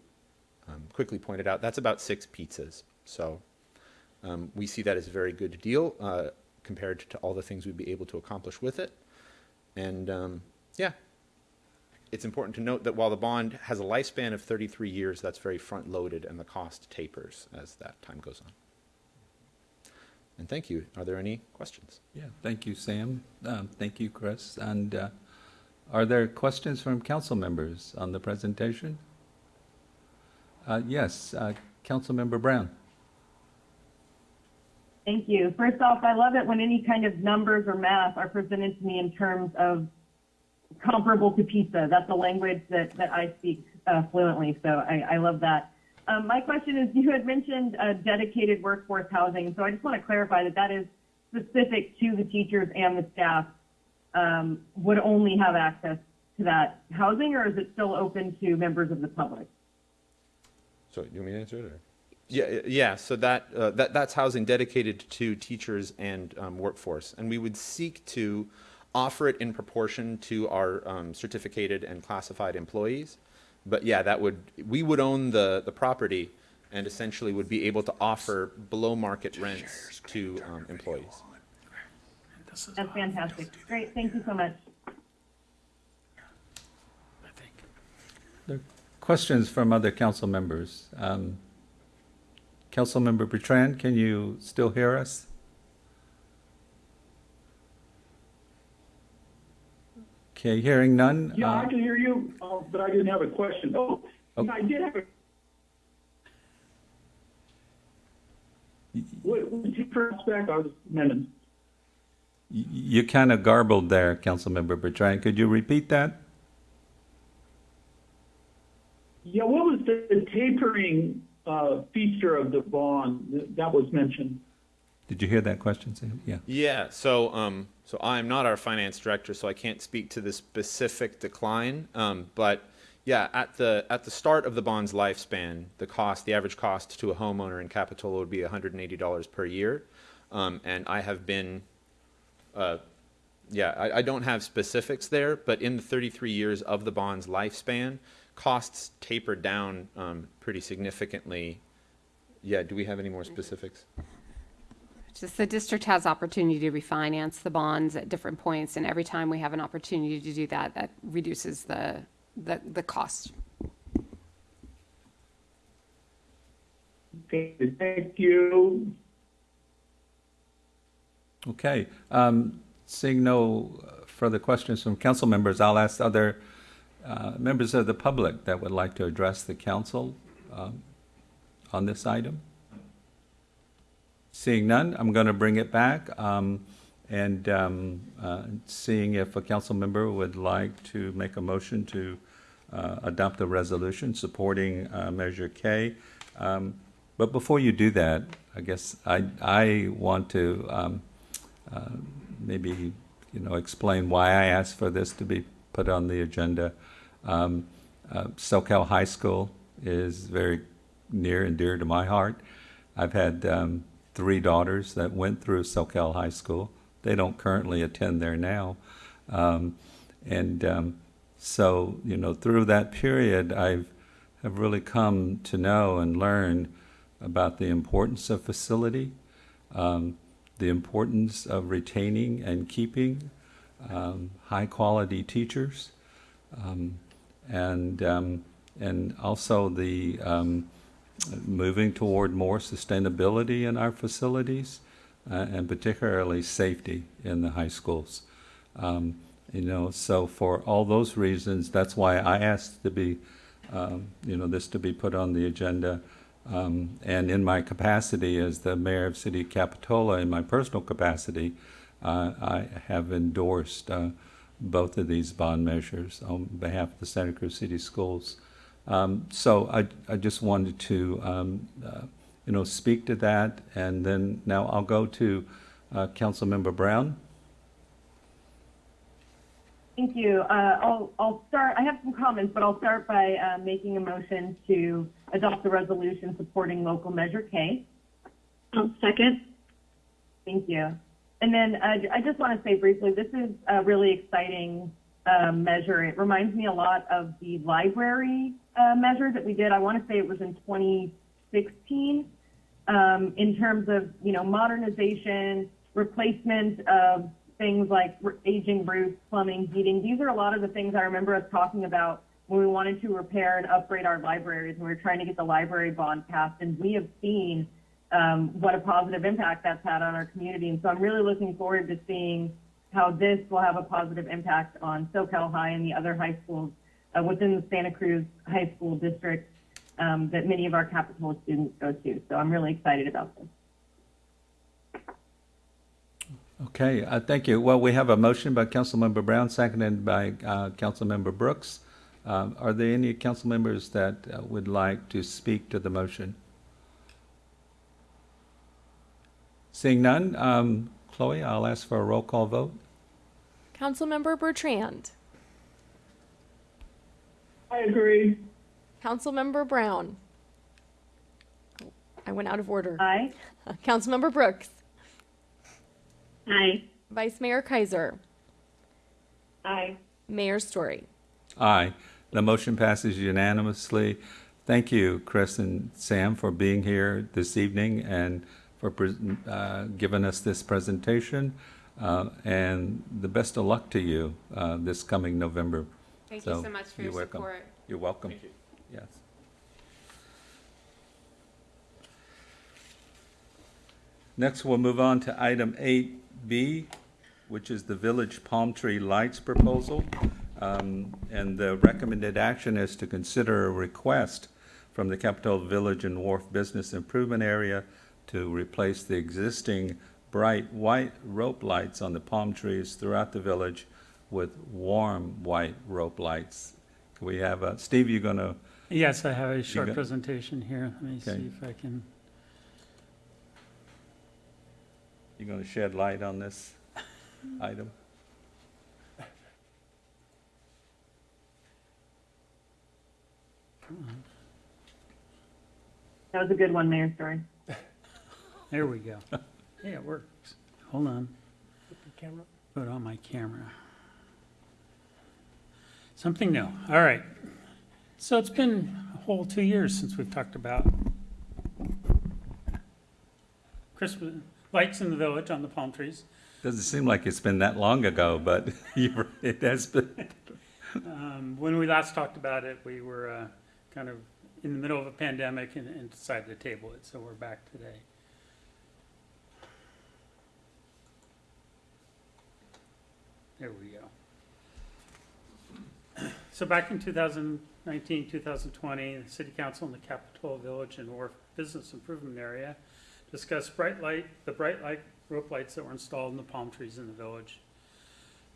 um, quickly pointed out, that's about six pizzas. So um, we see that as a very good deal uh, compared to all the things we'd be able to accomplish with it. And um, yeah, it's important to note that while the bond has a lifespan of 33 years, that's very front loaded and the cost tapers as that time goes on. And thank you. Are there any questions? Yeah, thank you, Sam. Um, Thank you, Chris. And uh, are there questions from council members on the presentation? Uh, Yes, uh, Councilmember Brown. Thank you. First off, I love it when any kind of numbers or math are presented to me in terms of comparable to pizza. That's a language that, that I speak uh, fluently, so I, I love that. Um, my question is, you had mentioned uh, dedicated workforce housing, so I just want to clarify that that is specific to the teachers and the staff um, would only have access to that housing, or is it still open to members of the public? So you want me to answer it? Or? Yeah, yeah. So that, uh, that that's housing dedicated to teachers and um, workforce, and we would seek to offer it in proportion to our um, certificated and classified employees. But yeah, that would we would own the the property, and essentially would be able to offer below market rents to um, employees. That's fantastic. Great. Thank you so much. There are Questions from other council members? Um, Councilmember Bertrand, can you still hear us? Okay, hearing none. Yeah, uh, I can hear you, uh, but I didn't have a question. Oh, Oh. I did have a. What, what was your first back? I was minutes. You kind of garbled there, Councilmember Bertrand. Could you repeat that? Yeah, what was the tapering uh, feature of the bond that, that was mentioned? Did you hear that question, Sam? Yeah. Yeah, so um, so I'm not our finance director, so I can't speak to the specific decline. Um, but yeah, at the at the start of the bond's lifespan, the cost, the average cost to a homeowner in Capitola would be $180 per year, um, and I have been, uh, yeah, I, I don't have specifics there, but in the 33 years of the bond's lifespan, costs tapered down um, pretty significantly. Yeah, do we have any more specifics? Just the district has opportunity to refinance the bonds at different points, and every time we have an opportunity to do that, that reduces the, the, the cost. Okay, thank you. Okay. Um, Seeing no uh, further questions from council members, I'll ask other uh, members of the public that would like to address the council um, on this item. Seeing none, I'm going to bring it back um, and um, uh, seeing if a council member would like to make a motion to uh, adopt a resolution supporting uh, Measure K. Um, But before you do that, I guess I, I want to um, uh, maybe, you know, explain why I asked for this to be put on the agenda. Um, uh, Soquel High School is very near and dear to my heart. I've had um, three daughters that went through Soquel High School. They don't currently attend there now. Um, and um, so, you know, through that period, I've have really come to know and learn about the importance of facility, um, the importance of retaining and keeping um, high quality teachers, um, and um, and also the moving toward more sustainability in our facilities, uh, and particularly safety in the high schools. Um, you know, so for all those reasons, that's why I asked to be, um, you know, this to be put on the agenda. Um, and in my capacity as the mayor of City Capitola, in my personal capacity, uh, I have endorsed uh, both of these bond measures on behalf of the Santa Cruz City Schools. Um, so I, I just wanted to, um, uh, you know, speak to that, and then now I'll go to uh, Councilmember Brown. Thank you. Uh, I'll, I'll start, I have some comments, but I'll start by uh, making a motion to adopt the resolution supporting local measure K. I'll second. Thank you. And then uh, I just want to say briefly, this is a really exciting uh, measure. It reminds me a lot of the library uh, measure that we did. I want to say it was in 2016. Um, in terms of you know modernization, replacement of things like aging roofs, plumbing, heating. These are a lot of the things I remember us talking about when we wanted to repair and upgrade our libraries. and We were trying to get the library bond passed, and we have seen um, what a positive impact that's had on our community. And so I'm really looking forward to seeing how this will have a positive impact on Soquel High and the other high schools uh, within the Santa Cruz High School District um, that many of our Capitola students go to. So I'm really excited about this. Okay, uh, thank you. Well, we have a motion by Councilmember Brown, seconded by uh, Councilmember Brooks. Um, Are there any council members that uh, would like to speak to the motion? Seeing none, um, Chloe, I'll ask for a roll call vote. Councilmember Bertrand. I agree. Councilmember Brown. Oh, I went out of order. Aye. Councilmember Brooks. Aye. Vice Mayor Keiser. Aye. Mayor Storey. Aye. The motion passes unanimously. Thank you, Chris and Sam, for being here this evening and for pres- uh, giving us this presentation. Uh, And the best of luck to you uh, this coming November. Thank you So, so much for you're your welcome. support. You're welcome. Yes. Next, we'll move on to item eight B, which is the Village Palm Tree Lights proposal. Um, And the recommended action is to consider a request from the Capitola Village and Wharf Business Improvement Area to replace the existing bright white rope lights on the palm trees throughout the village with warm white rope lights. Can we have, a- Steve, You're gonna, Yes, I have a short got- presentation here. Let me Okay. see if I can. You're gonna shed light on this item? That was a good one, Mayor Storey. There we go. Yeah, it works. Hold on. Camera. Put on my camera. Something new. All right. So it's been a whole two years since we've talked about Christmas lights in the village on the palm trees. Doesn't seem like it's been that long ago, but it has been. Um, when we last talked about it, we were uh, kind of in the middle of a pandemic and, and decided to table it. So we're back today. There we go. So back in 2019, 2020, the City Council and the Capitola Village and Wharf Business Improvement Area discussed bright light, the bright light rope lights that were installed in the palm trees in the village.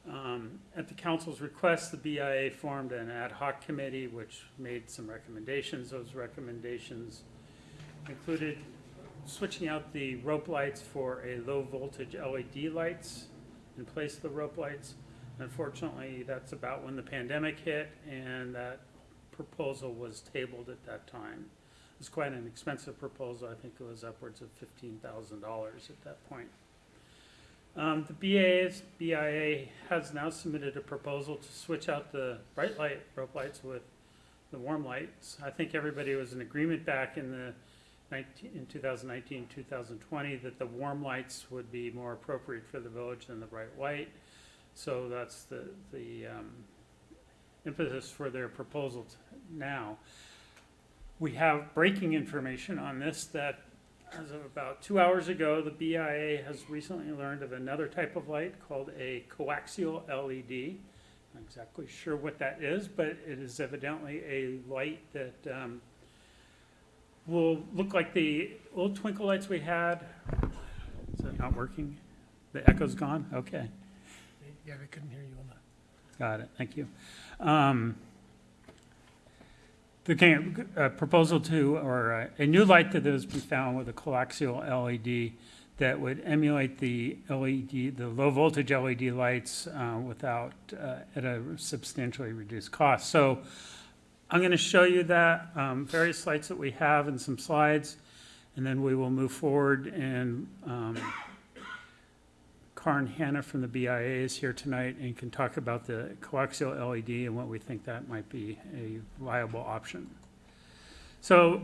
Um, At the council's request, the BIA formed an ad hoc committee which made some recommendations. Those recommendations included switching out the rope lights for a low voltage LED lights in place of the rope lights. Unfortunately, that's about when the pandemic hit and that proposal was tabled at that time. It was quite an expensive proposal. I think it was upwards of fifteen thousand dollars at that point. Um, the BIA has now submitted a proposal to switch out the bright light rope lights with the warm lights. I think everybody was in agreement back in the nineteen, in 2019, 2020, that the warm lights would be more appropriate for the village than the bright white. So that's the, the, um, impetus for their proposal now. We have breaking information on this that as of about two hours ago, the BIA has recently learned of another type of light called a coaxial LED. I'm Not exactly sure what that is, but it is evidently a light that um, will look like the old twinkle lights we had. Is that not working? The echo's gone? Okay. Yeah, they couldn't hear you on the. Got it, thank you. Um, The uh, proposal to, or uh, a new light that has been found with a coaxial LED that would emulate the LED, the low voltage LED lights uh, without, uh, at a substantially reduced cost. So I'm going to show you that, um, various lights that we have and some slides, and then we will move forward and um, Karin Hanna from the BIA is here tonight and can talk about the coaxial LED and what we think that might be a viable option. So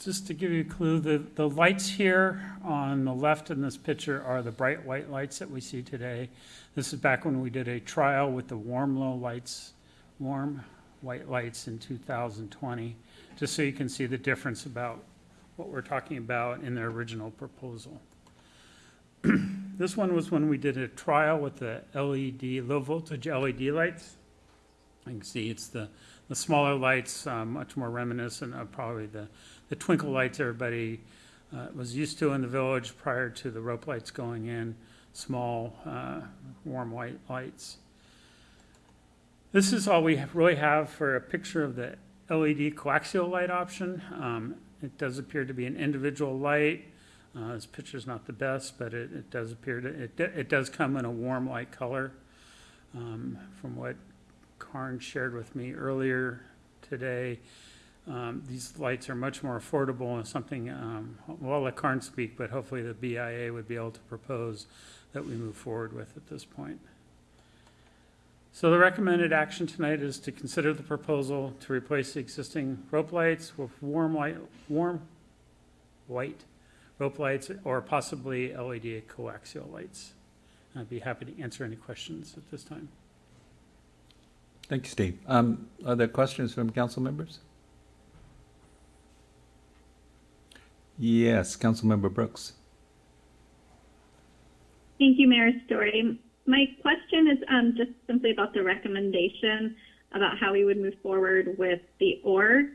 just to give you a clue, the, the lights here on the left in this picture are the bright white lights that we see today. This is back when we did a trial with the warm low lights, warm white lights in 2020, just so you can see the difference about what we're talking about in the original proposal. This one was when we did a trial with the LED, low voltage LED lights. You can see it's the, the smaller lights, um, much more reminiscent of probably the, the twinkle lights everybody uh, was used to in the village prior to the rope lights going in, small, uh, warm white lights. This is all we really have for a picture of the LED coaxial light option. Um, It does appear to be an individual light. Uh, This picture's not the best, but it, it does appear to, it, it does come in a warm light color. Um, From what Karn shared with me earlier today, um, these lights are much more affordable and something, um, well, I'll let Karn speak, but hopefully the BIA would be able to propose that we move forward with at this point. So the recommended action tonight is to consider the proposal to replace the existing rope lights with warm light, warm white rope lights or possibly LED coaxial lights. I'd be happy to answer any questions at this time. Thank you, Steve. Um, Are there questions from council members? Yes, Councilmember Brooks. Thank you, Mayor Storey. My question is um, just simply about the recommendation about how we would move forward with the org.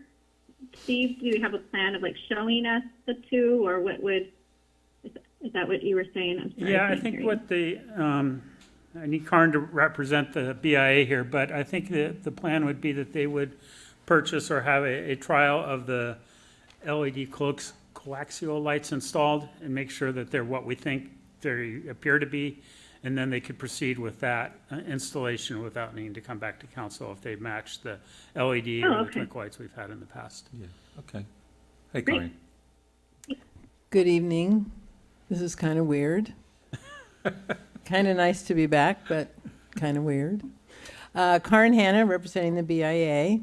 Steve, do you have a plan of like showing us the two, or what would, is is that what you were saying? I'm sorry, Yeah, I couldn't think you. what the, um, I need Karn to represent the BIA here, but I think that the plan would be that they would purchase or have a, a trial of the LED coax- coaxial lights installed and make sure that they're what we think they appear to be. And then they could proceed with that uh, installation without needing to come back to council if they match the LED Oh, or the okay. twinkle lights we've had in the past. Yeah, okay. Hey, Great. Corinne. Good evening. This is kind of weird. kind of nice to be back, but kind of weird. Uh, Karin Hanna, representing the BIA.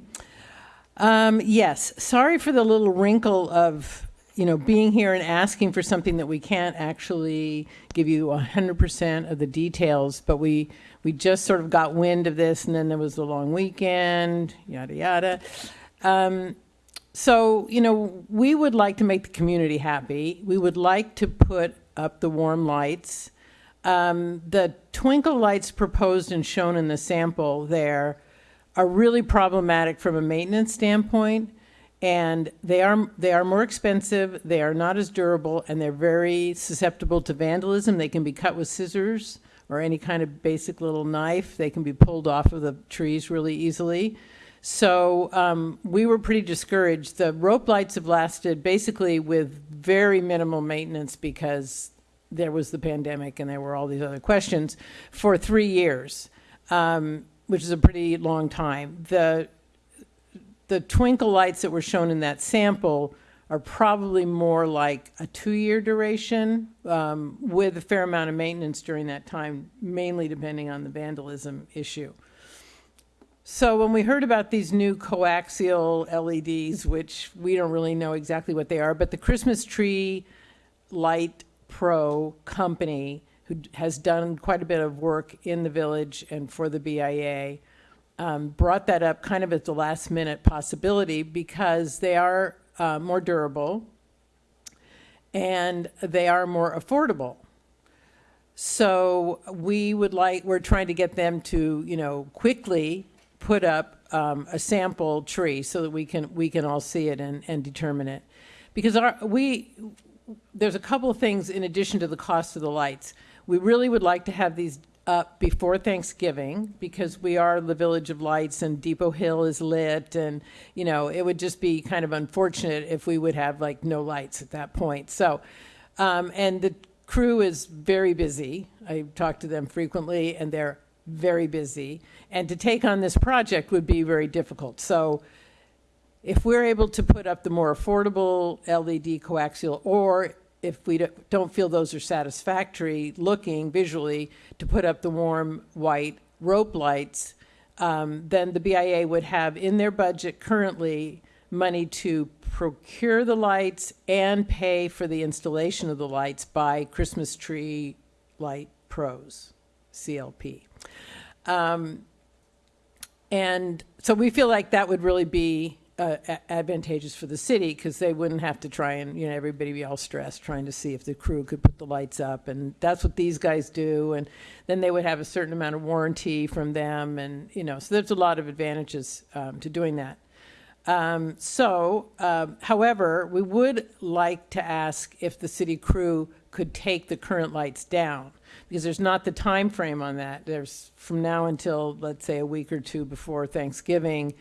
Um, yes, sorry for the little wrinkle of you know being here and asking for something that we can't actually give you 100% of the details, but we we just sort of got wind of this, and then there was the long weekend, yada yada. Um, so, you know, we would like to make the community happy. We would like to put up the warm lights. Um, the twinkle lights proposed and shown in the sample there are really problematic from a maintenance standpoint. And they are, they are more expensive, they are not as durable, and they're very susceptible to vandalism. They can be cut with scissors or any kind of basic little knife. They can be pulled off of the trees really easily. So um, we were pretty discouraged. The rope lights have lasted basically with very minimal maintenance because there was the pandemic and there were all these other questions for three years, um, which is a pretty long time. The the twinkle lights that were shown in that sample are probably more like a two-year duration um, with a fair amount of maintenance during that time, mainly depending on the vandalism issue. So when we heard about these new coaxial LEDs, which we don't really know exactly what they are, but the Christmas Tree Light Pro company, who has done quite a bit of work in the village and for the BIA, um, brought that up kind of at the last minute possibility because they are uh, more durable and they are more affordable. So we would like, we're trying to get them to, you know, quickly put up um, a sample tree so that we can, we can all see it and, and determine it. Because our, we, there's a couple of things in addition to the cost of the lights. We really would like to have these up before Thanksgiving because we are the Village of Lights and Depot Hill is lit and, you know, it would just be kind of unfortunate if we would have like no lights at that point. So, um, and the crew is very busy. I talk to them frequently and they're very busy. And to take on this project would be very difficult. So if we're able to put up the more affordable LED coaxial, or if we don't- feel those are satisfactory looking visually, to put up the warm white rope lights, um, then the BIA would have in their budget currently money to procure the lights and pay for the installation of the lights by Christmas Tree Light Pros, CLP. Um, and so we feel like that would really be uh, advantageous for the city because they wouldn't have to try and, you know, everybody be all stressed trying to see if the crew could put the lights up. And that's what these guys do. And then they would have a certain amount of warranty from them. And, you know, so there's a lot of advantages um, to doing that. Um, so, um, however, we would like to ask if the city crew could take the current lights down because there's not the time frame on that. There's from now until let's say a week or two before Thanksgiving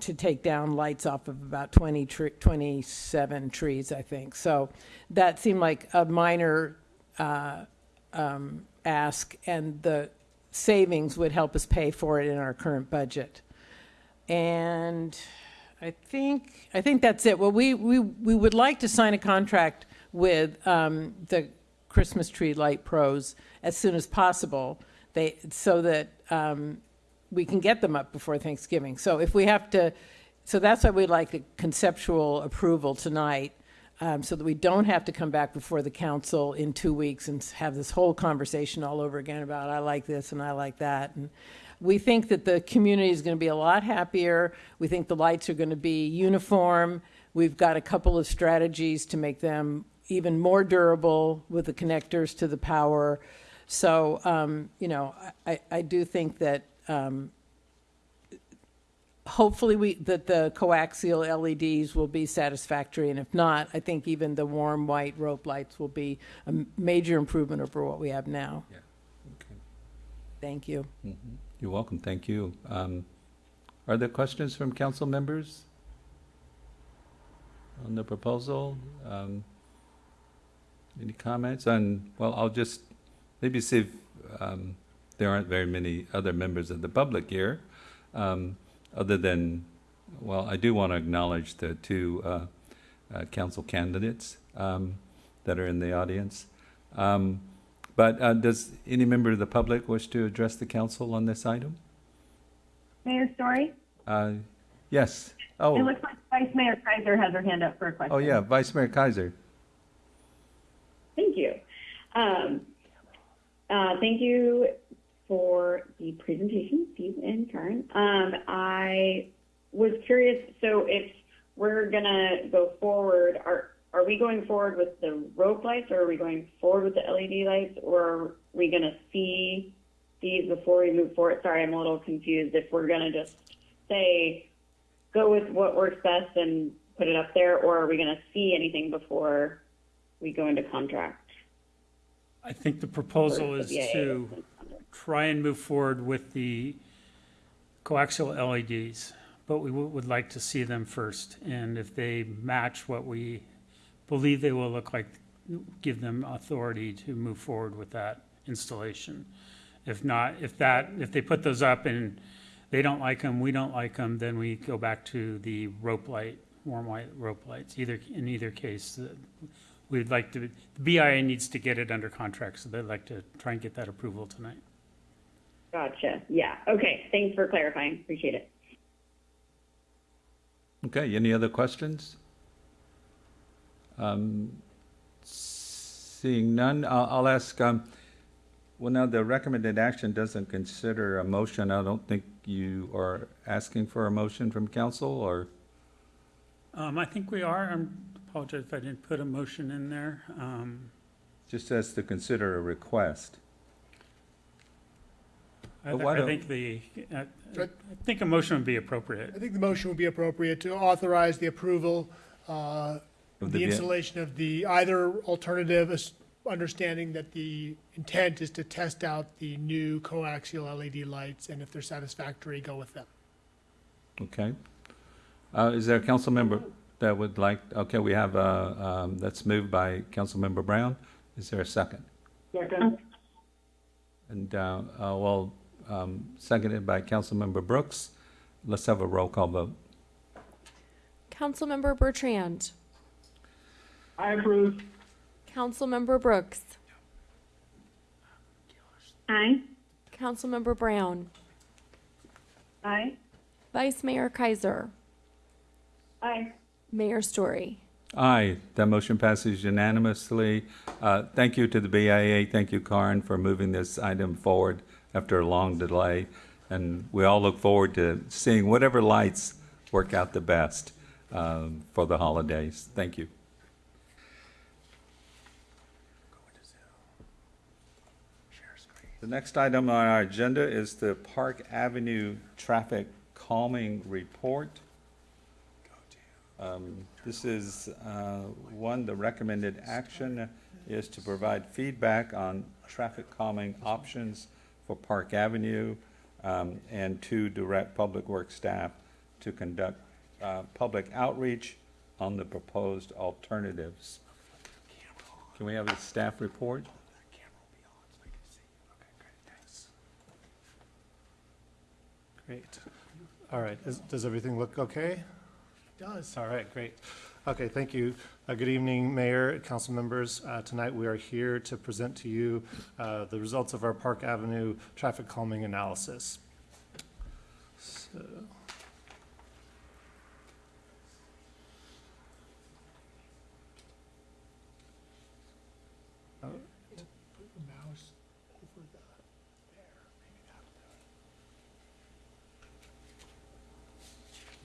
to take down lights off of about 20 tre- 27 trees, I think. So that seemed like a minor uh, um, ask, and the savings would help us pay for it in our current budget. And I think, I think that's it. Well, we, we, we would like to sign a contract with um, the Christmas Tree Light Pros as soon as possible. They, so that um, we can get them up before Thanksgiving. So if we have to, so that's why we'd like a conceptual approval tonight, um, so that we don't have to come back before the council in two weeks and have this whole conversation all over again about, I like this and I like that. And we think that the community is going to be a lot happier. We think the lights are going to be uniform. We've got a couple of strategies to make them even more durable with the connectors to the power. So, um, you know, I, I do think that um, hopefully we, that the coaxial LEDs will be satisfactory, and if not, I think even the warm white rope lights will be a m- major improvement over what we have now. Yeah, okay. Thank you. Mhm. You're welcome, thank you. Um, Are there questions from council members on the proposal? Um, Any comments? And, well, I'll just maybe see if um, there aren't very many other members of the public here, um, other than, well, I do want to acknowledge the two uh, uh, council candidates um, that are in the audience. Um, But uh, does any member of the public wish to address the council on this item? Mayor Storey? Uh, Yes. It Oh, looks like Vice Mayor Keiser has her hand up for a question. oh, yeah, Vice Mayor Keiser. Thank you. Um, uh, thank you for the presentation, Steve and Karen. Um, I was curious, so if we're gonna go forward, are, are we going forward with the rope lights or are we going forward with the LED lights or are we gonna see these before we move forward? Sorry, I'm a little confused if we're gonna just say, go with what works best and put it up there, or are we gonna see anything before we go into contract? I think the proposal is to try and move forward with the coaxial LEDs, but we would would like to see them first. And if they match what we believe they will look like, give them authority to move forward with that installation. If not, if that, if they put those up and they don't like them, we don't like them, then we go back to the rope light, warm white rope lights. Either, in either case, we'd like to, the BIA needs to get it under contract, so they'd like to try and get that approval tonight. Gotcha. Yeah. Okay. Thanks for clarifying. Appreciate it. Okay, any other questions? Um, Seeing none, I'll I'll ask, um, well, now, the recommended action doesn't consider a motion. I don't think you are asking for a motion from council, or? Um, I think we are, I apologize if I didn't put a motion in there. Um, Just says to consider a request. I But th- why I don't- think the, I I think a motion would be appropriate. I think the motion would be appropriate to authorize the approval, uh, Of the the V- installation of the either alternative, as- understanding that the intent is to test out the new coaxial LED lights, and if they're satisfactory, go with them. Okay. Uh, Is there a council member that would like, okay, we have, uh, um, that's moved by council member Brown. Is there a second? Second. And, uh, uh, well, um, seconded by Councilmember Brooks. Let's have a roll call vote. Councilmember Bertrand. I approve. Councilmember Brooks. Aye. Councilmember Brown. Aye. Vice Mayor Keiser. Aye. Mayor Storey. Aye, that motion passes unanimously. Uh, Thank you to the BIA, thank you, Karen, for moving this item forward after a long delay. And we all look forward to seeing whatever lights work out the best um, for the holidays. Thank you. The next item on our agenda is the Park Avenue Traffic Calming Report. Um, This is, uh, one, the recommended action is to provide feedback on traffic calming options for Park Avenue, um, and to direct Public Works staff to conduct uh, public outreach on the proposed alternatives. Can we have a staff report? Great. All right, Is- does everything look okay? It Does. All right, great. Okay, thank you. Uh, Good evening, Mayor, council members. Uh, Tonight, we are here to present to you uh, the results of our Park Avenue traffic calming analysis. So, uh, Put the mouse over the, there, maybe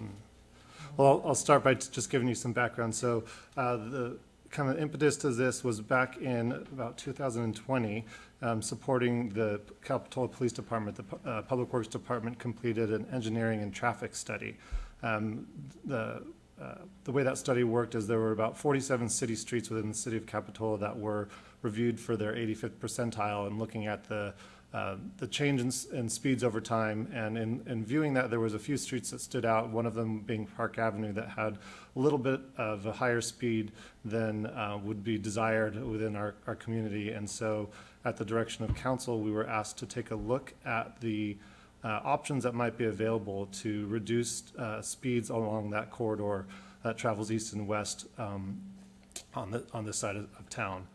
that. Well, I'll- start by just giving you some background. So uh, the kind of impetus to this was back in about 2020, um, supporting the Capitola Police Department. The uh, Public Works Department completed an engineering and traffic study. Um, The uh, the way that study worked is there were about 47 city streets within the city of Capitola that were reviewed for their 85th percentile and looking at the uh, the change in, in speeds over time. And in, in viewing that, there was a few streets that stood out, one of them being Park Avenue that had a little bit of a higher speed than uh, would be desired within our, our community. And so at the direction of council, we were asked to take a look at the uh, options that might be available to reduce uh, speeds along that corridor that travels east and west um, on the, on this side of, of town.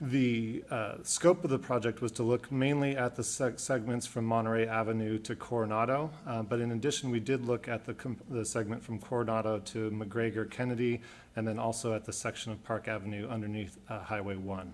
The uh, scope of the project was to look mainly at the seg- segments from Monterey Avenue to Coronado, uh, but in addition, we did look at the, the segment from Coronado to McGregor Kennedy, and then also at the section of Park Avenue underneath uh, Highway 1.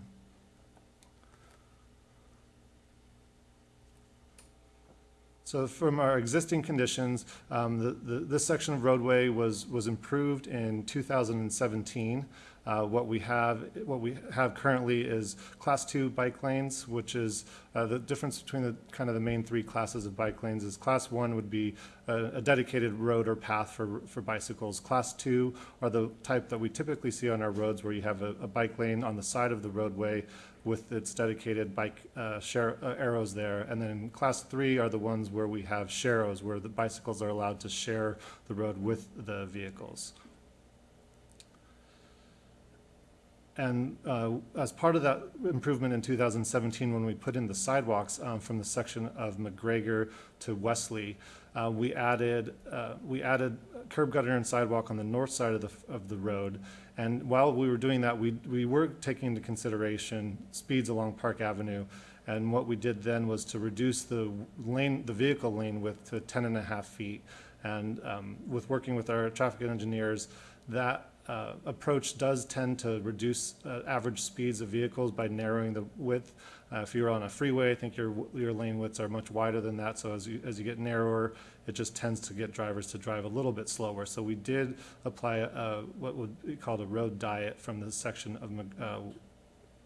So from our existing conditions, um, the, the, this section of roadway was, was improved in 2017. Uh, what we have, what we have currently is class two bike lanes, which is, uh, the difference between the, kind of the main three classes of bike lanes is class one would be a, a dedicated road or path for, for bicycles. Class two are the type that we typically see on our roads where you have a, a bike lane on the side of the roadway with its dedicated bike uh, share, uh, arrows there. And then class three are the ones where we have sharrows, where the bicycles are allowed to share the road with the vehicles. And uh, as part of that improvement in 2017, when we put in the sidewalks um, from the section of McGregor to Wesley, uh, we added uh, we added curb gutter and sidewalk on the north side of the of the road. And while we were doing that, we we were taking into consideration speeds along Park Avenue. And what we did then was to reduce the lane, the vehicle lane width to 10 and a half feet. And um, with working with our traffic engineers, that uh, approach does tend to reduce uh, average speeds of vehicles by narrowing the width. Uh, if you're on a freeway, I think your your lane widths are much wider than that. So as you as you get narrower, it just tends to get drivers to drive a little bit slower. So we did apply a, what would be called a road diet from the section of uh,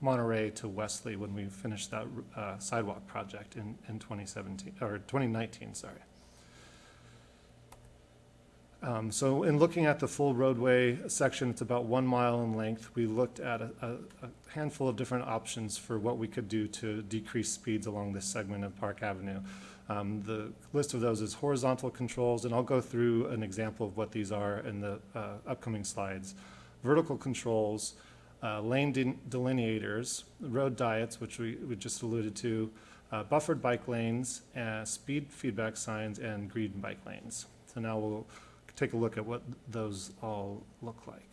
Monterey to Wesley when we finished that uh, sidewalk project in in 2017 or 2019. Sorry. Um, So in looking at the full roadway section, it's about one mile in length. We looked at a, a a handful of different options for what we could do to decrease speeds along this segment of Park Avenue. Um, The list of those is horizontal controls, and I'll go through an example of what these are in the uh, upcoming slides. Vertical controls, uh, lane de- delineators, road diets, which we, we just alluded to, uh, buffered bike lanes, uh, speed feedback signs, and green bike lanes. So now we'll take a look at what those all look like.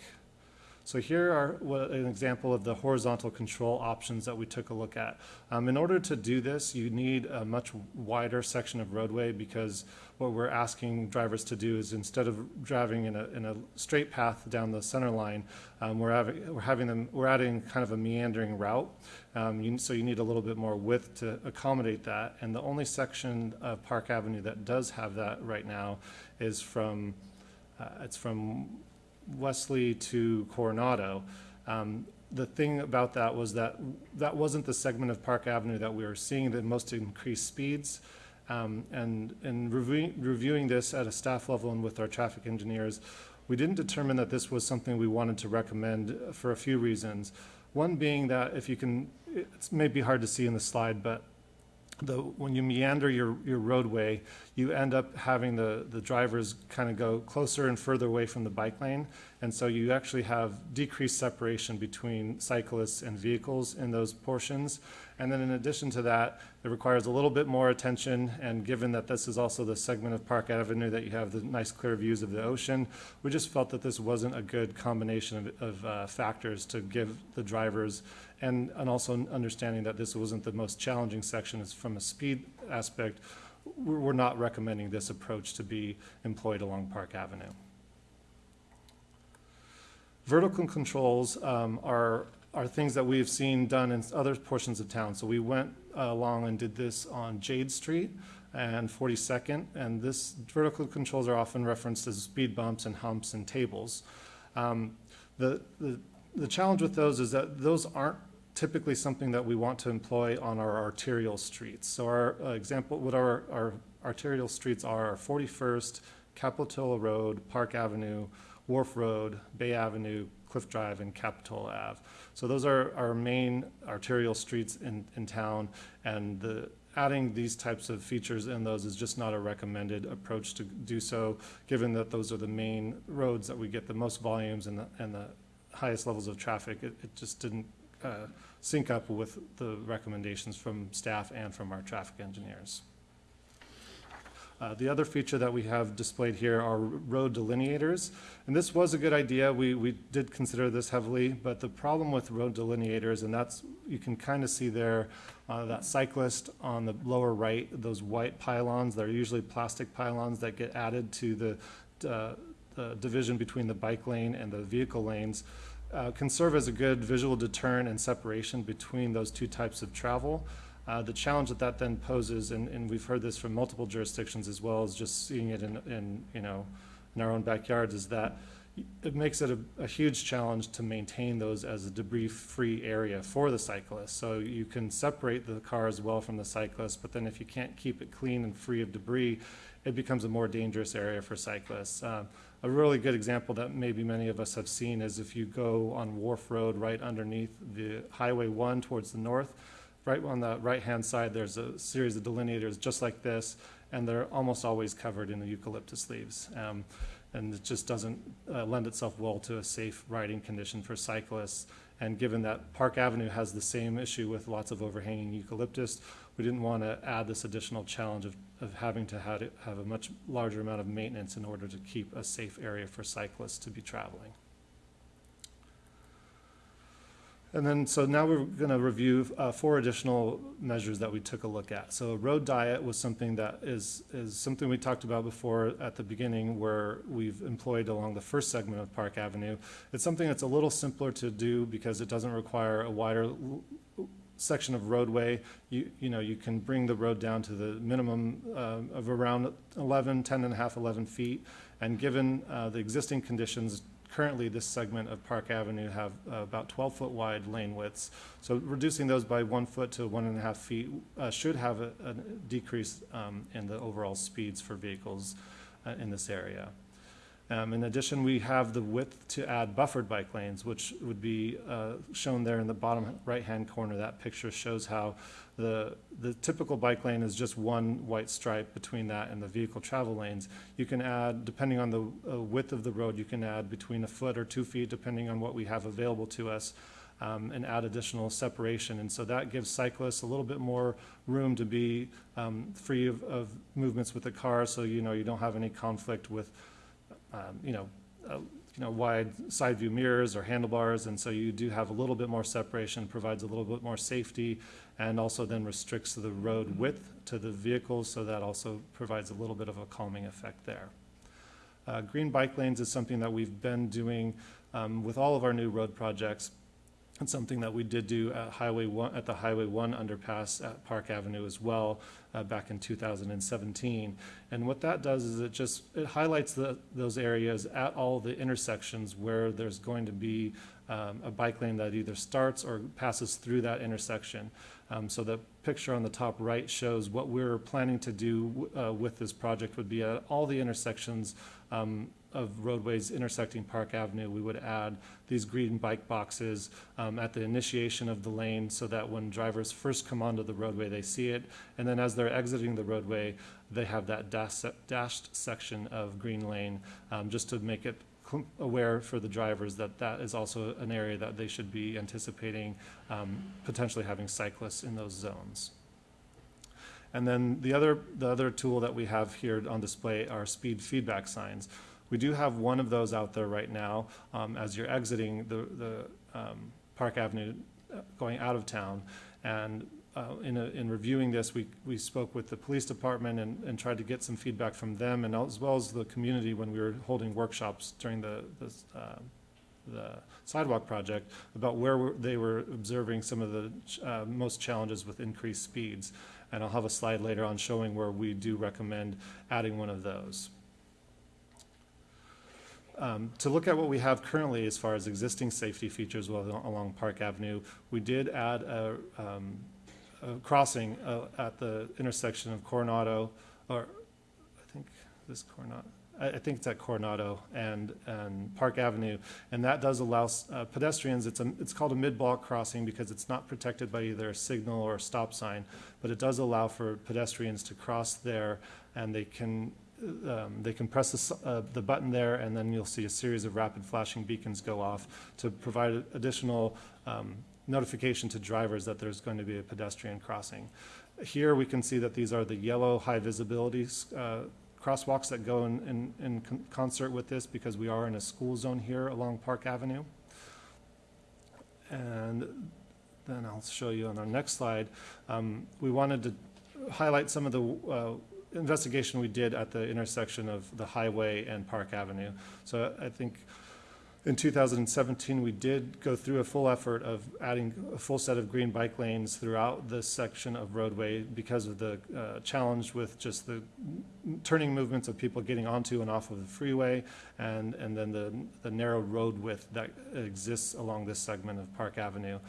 So here are an example of the horizontal control options that we took a look at. Um, in order to do this, you need a much wider section of roadway because what we're asking drivers to do is instead of driving in a, in a straight path down the center line, um, we're having, we're having them, we're adding kind of a meandering route. Um, you, so you need a little bit more width to accommodate that. And the only section of Park Avenue that does have that right now is from, uh, it's from Wesley to Coronado. Um, the thing about that was that that wasn't the segment of Park Avenue that we were seeing the most increased speeds. Um, and in reviewing, reviewing this at a staff level and with our traffic engineers, we didn't determine that this was something we wanted to recommend for a few reasons. One being that if you can, it may be hard to see in the slide, but the, when you meander your, your roadway, you end up having the, the drivers kind of go closer and further away from the bike lane. And so you actually have decreased separation between cyclists and vehicles in those portions. And then in addition to that, it requires a little bit more attention. And given that this is also the segment of Park Avenue that you have the nice clear views of the ocean, we just felt that this wasn't a good combination of, of uh, factors to give the drivers and, and also understanding that this wasn't the most challenging section is from a speed aspect, we're, not recommending this approach to be employed along Park Avenue. Vertical controls um, are, are things that we've seen done in other portions of town. So we went uh, along and did this on Jade Street and 42nd, and this vertical controls are often referenced as speed bumps and humps and tables. Um, the, the, the challenge with those is that those aren't typically something that we want to employ on our arterial streets. So our uh, example, what our, our arterial streets are, are 41st, Capitola Road, Park Avenue, Wharf Road, Bay Avenue, Cliff Drive, and Capitola Ave. So those are our main arterial streets in, in town, and the, adding these types of features in those is just not a recommended approach to do so, given that those are the main roads that we get the most volumes and the, and the highest levels of traffic. It, it just didn't uh, sync up with the recommendations from staff and from our traffic engineers. Uh, the other feature that we have displayed here are road delineators. And this was a good idea. We, we did consider this heavily, but the problem with road delineators, and that's, you can kind of see there, uh, that cyclist on the lower right, those white pylons, they're usually plastic pylons that get added to the, uh, the division between the bike lane and the vehicle lanes. Uh, can serve as a good visual deterrent and separation between those two types of travel. Uh, the challenge that that then poses, and, and we've heard this from multiple jurisdictions as well as just seeing it in, in you know, in our own backyards, is that it makes it a, a huge challenge to maintain those as a debris-free area for the cyclist. So you can separate the cars well from the cyclist, but then if you can't keep it clean and free of debris, it becomes a more dangerous area for cyclists. Um, a really good example that maybe many of us have seen is if you go on Wharf Road right underneath the Highway 1 towards the north, right on the right-hand side, there's a series of delineators just like this, and they're almost always covered in the eucalyptus leaves. Um, and it just doesn't uh, lend itself well to a safe riding condition for cyclists. And given that Park Avenue has the same issue with lots of overhanging eucalyptus, we didn't want to add this additional challenge of, of having to have, it, have a much larger amount of maintenance in order to keep a safe area for cyclists to be traveling. And then, so now we're going to review uh, four additional measures that we took a look at. So road diet was something that is, is something we talked about before at the beginning where we've employed along the first segment of Park Avenue. It's something that's a little simpler to do because it doesn't require a wider section of roadway. You, you know, you can bring the road down to the minimum uh, of around 11, 10 and a half, 11 feet. And given uh, the existing conditions, currently this segment of Park Avenue have uh, about 12 foot wide lane widths. So reducing those by one foot to one and a half feet uh, should have a, a decrease um, in the overall speeds for vehicles uh, in this area. Um, in addition, we have the width to add buffered bike lanes, which would be uh, shown there in the bottom right-hand corner. That picture shows how the, the typical bike lane is just one white stripe between that and the vehicle travel lanes. You can add, depending on the uh, width of the road, you can add between a foot or two feet, depending on what we have available to us. Um, and add additional separation. And so that gives cyclists a little bit more room to be um, free of, of movements with the car. So, you know, you don't have any conflict with um, you know, uh, you know, wide side view mirrors or handlebars, and so you do have a little bit more separation, provides a little bit more safety, and also then restricts the road width to the vehicles, so that also provides a little bit of a calming effect there. Uh, green bike lanes is something that we've been doing um, with all of our new road projects. Something that we did do at Highway One, at the Highway One underpass at Park Avenue as well, uh, back in two thousand and seventeen. And what that does is it just, it highlights the, those areas at all the intersections where there's going to be, um, a bike lane that either starts or passes through that intersection. Um, so the picture on the top right shows what we're planning to do, uh, with this project would be at all the intersections, um, of roadways intersecting Park Avenue, we would add these green bike boxes um, at the initiation of the lane so that when drivers first come onto the roadway, they see it. And then as they're exiting the roadway, they have that dash, dashed section of green lane um, just to make it aware for the drivers that that is also an area that they should be anticipating um, potentially having cyclists in those zones. And then the other, the other tool that we have here on display are speed feedback signs. We do have one of those out there right now um, as you're exiting the, the um, Park Avenue uh, going out of town. And uh, in, a, in reviewing this, we, we spoke with the police department and, and tried to get some feedback from them and as well as the community when we were holding workshops during the, the, uh, the sidewalk project about where they were observing some of the uh, most challenges with increased speeds. And I'll have a slide later on showing where we do recommend adding one of those. Um, To look at what we have currently as far as existing safety features along Park Avenue, we did add a, um, a crossing uh, at the intersection of Coronado, or I think this Coronado, I, think it's at Coronado and, and Park Avenue. And that does allow uh, pedestrians, it's a, it's called a mid-block crossing because it's not protected by either a signal or a stop sign. But it does allow for pedestrians to cross there and they can, um, they can press the, uh, the button there and then you'll see a series of rapid flashing beacons go off to provide additional, um, notification to drivers that there's going to be a pedestrian crossing. Here, we can see that these are the yellow high visibility, uh, crosswalks that go in, in, in con- concert with this because we are in a school zone here along Park Avenue. And then I'll show you on our next slide. Um, we wanted to highlight some of the uh, investigation we did at the intersection of the highway and Park Avenue. So I think in 2017, we did go through a full effort of adding a full set of green bike lanes throughout this section of roadway because of the uh, challenge with just the turning movements of people getting onto and off of the freeway and, and then the, the narrow road width that exists along this segment of Park Avenue.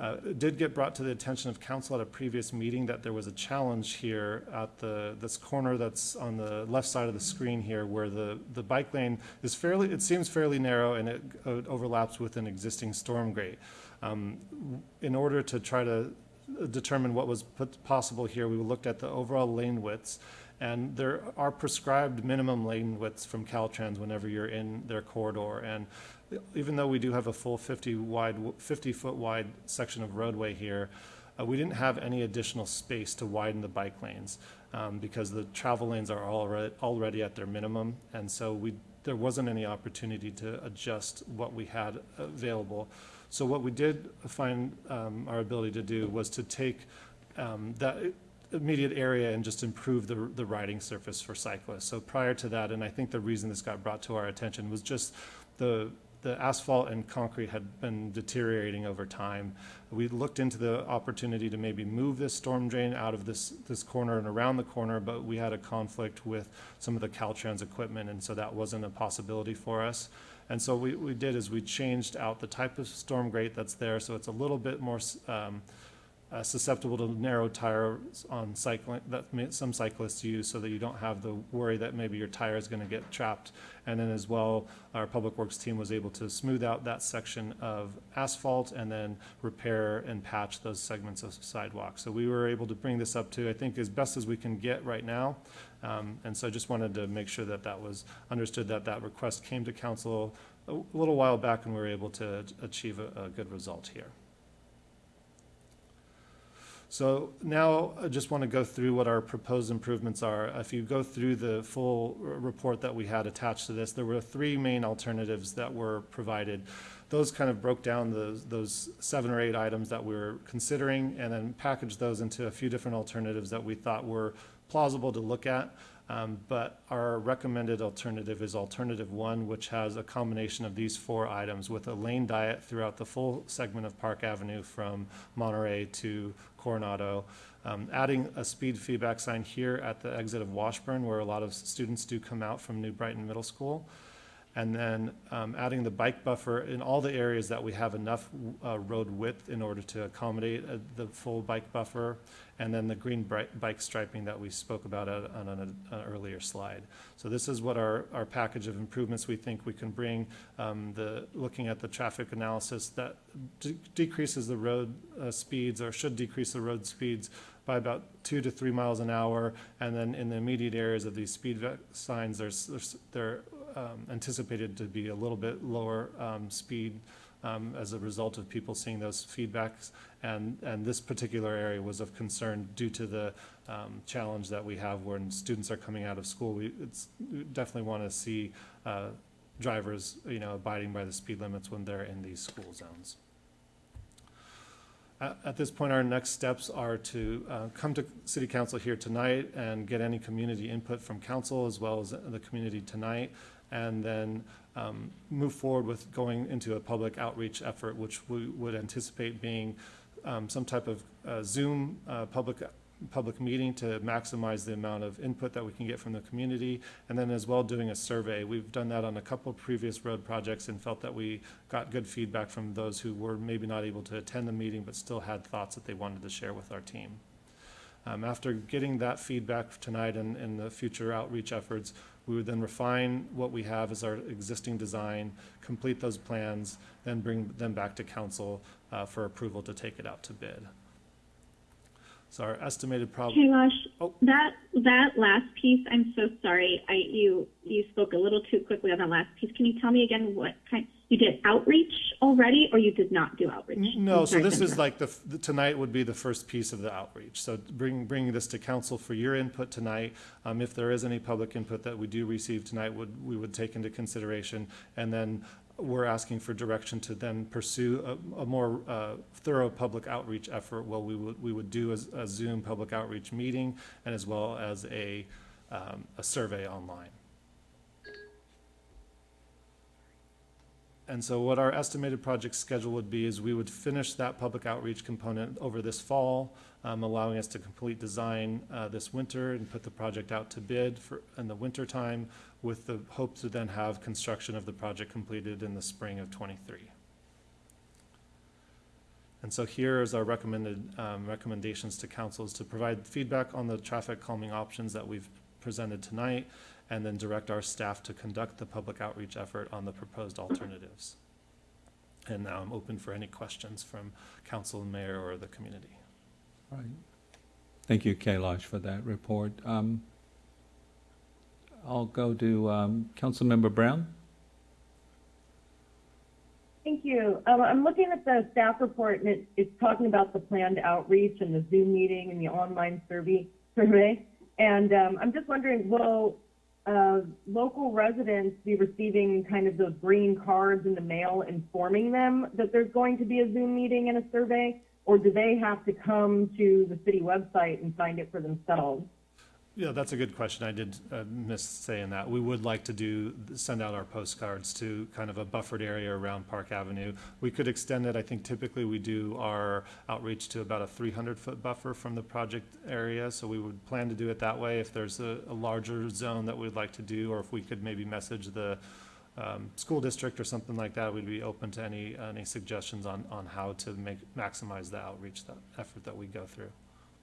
Uh, It did get brought to the attention of council at a previous meeting that there was a challenge here at the, this corner that's on the left side of the screen here where the, the bike lane is fairly, it seems fairly narrow and it uh, overlaps with an existing storm grate. Um, In order to try to determine what was possible here, we looked at the overall lane widths. And there are prescribed minimum lane widths from Caltrans whenever you're in their corridor. And even though we do have a full 50 wide, 50 foot wide section of roadway here, uh, we didn't have any additional space to widen the bike lanes um, because the travel lanes are already, already at their minimum. And so we, there wasn't any opportunity to adjust what we had available. So what we did find um, our ability to do was to take um, that immediate area and just improve the, the riding surface for cyclists. So prior to that, and I think the reason this got brought to our attention was just the, the asphalt and concrete had been deteriorating over time. We looked into the opportunity to maybe move this storm drain out of this, this corner and around the corner, but we had a conflict with some of the Caltrans equipment, and so that wasn't a possibility for us. And so what we did is we changed out the type of storm grate that's there, so it's a little bit more um, uh, susceptible to narrow tires on cycling, that may- some cyclists use, so that you don't have the worry that maybe your tire is gonna get trapped. And then as well, our Public Works team was able to smooth out that section of asphalt and then repair and patch those segments of sidewalk. So we were able to bring this up to, I think, as best as we can get right now. Um, And so I just wanted to make sure that that was understood, that that request came to council a little while back and we were able to achieve a, a good result here. So now I just want to go through what our proposed improvements are. If you go through the full report that we had attached to this, there were three main alternatives that were provided. Those kind of broke down those, those seven or eight items that we were considering and then packaged those into a few different alternatives that we thought were plausible to look at. Um, But our recommended alternative is alternative one, which has a combination of these four items with a lane diet throughout the full segment of Park Avenue from Monterey to Coronado. Um, Adding a speed feedback sign here at the exit of Washburn, where a lot of students do come out from New Brighton Middle School. And then um, adding the bike buffer in all the areas that we have enough uh, road width in order to accommodate uh, the full bike buffer. And then the green bike striping that we spoke about at- on an an earlier slide. So this is what our, our package of improvements we think we can bring. Um, The, looking at the traffic analysis, that de- decreases the road uh, speeds or should decrease the road speeds by about two to three miles an hour. And then in the immediate areas of these speed signs, there's, there's, they're um, anticipated to be a little bit lower um, speed um, as a result of people seeing those feedbacks. And, and this particular area was of concern due to the um, challenge that we have when students are coming out of school. We, definitely want to see uh, drivers, you know, abiding by the speed limits when they're in these school zones. At, at this point, our next steps are to uh, come to city council here tonight and get any community input from council as well as the community tonight. And then um, move forward with going into a public outreach effort, which we would anticipate being um, some type of uh, Zoom uh, public public meeting to maximize the amount of input that we can get from the community, and then as well doing a survey. We've done that on a couple previous road projects and felt that we got good feedback from those who were maybe not able to attend the meeting but still had thoughts that they wanted to share with our team. Um, after getting that feedback tonight and, in the future outreach efforts, we would then refine what we have as our existing design, complete those plans, then bring them back to council uh, for approval to take it out to bid. So our estimated prob, Kailash, Oh. that that last piece, I'm so sorry. I you you spoke a little too quickly on that last piece. Can you tell me again what kind you did outreach already, or you did not do outreach? No, so this is like the, the- tonight would be the first piece of the outreach. So bring, bringing this to council for your input tonight. Um, if there is any public input that we do receive tonight, would, we would take into consideration. And then we're asking for direction to then pursue a, a more, uh, thorough public outreach effort. Well, we would, we would do a, a Zoom public outreach meeting and as well as a, um, a survey online. And so what our estimated project schedule would be is we would finish that public outreach component over this fall, um, allowing us to complete design, uh, this winter and put the project out to bid for, in the winter time with the hope to then have construction of the project completed in the spring of twenty-three. And so here is our recommended, um, recommendations to council is to provide feedback on the traffic calming options that we've presented tonight, and then direct our staff to conduct the public outreach effort on the proposed alternatives. And now I'm open for any questions from council and mayor or the community. Right. Thank you, Kailash, for that report. Um, I'll go to um, Councilmember Brown. Thank you. Um, I'm looking at the staff report and it, it's talking about the planned outreach and the Zoom meeting and the online survey, survey. And, um, I'm just wondering, will, local residents be receiving kind of those green cards in the mail informing them that there's going to be a Zoom meeting and a survey? Or do they have to come to the city website and find it for themselves? Yeah, that's a good question. I did uh, miss saying that. We would like to do, send out our postcards to kind of a buffered area around Park Avenue. We could extend it. I think typically we do our outreach to about a 300-foot buffer from the project area. So we would plan to do it that way. If there's a, a larger zone that we'd like to do, or if we could maybe message the um, school district or something like that, we'd be open to any, any suggestions on, on how to make, maximize the outreach, that effort that we go through.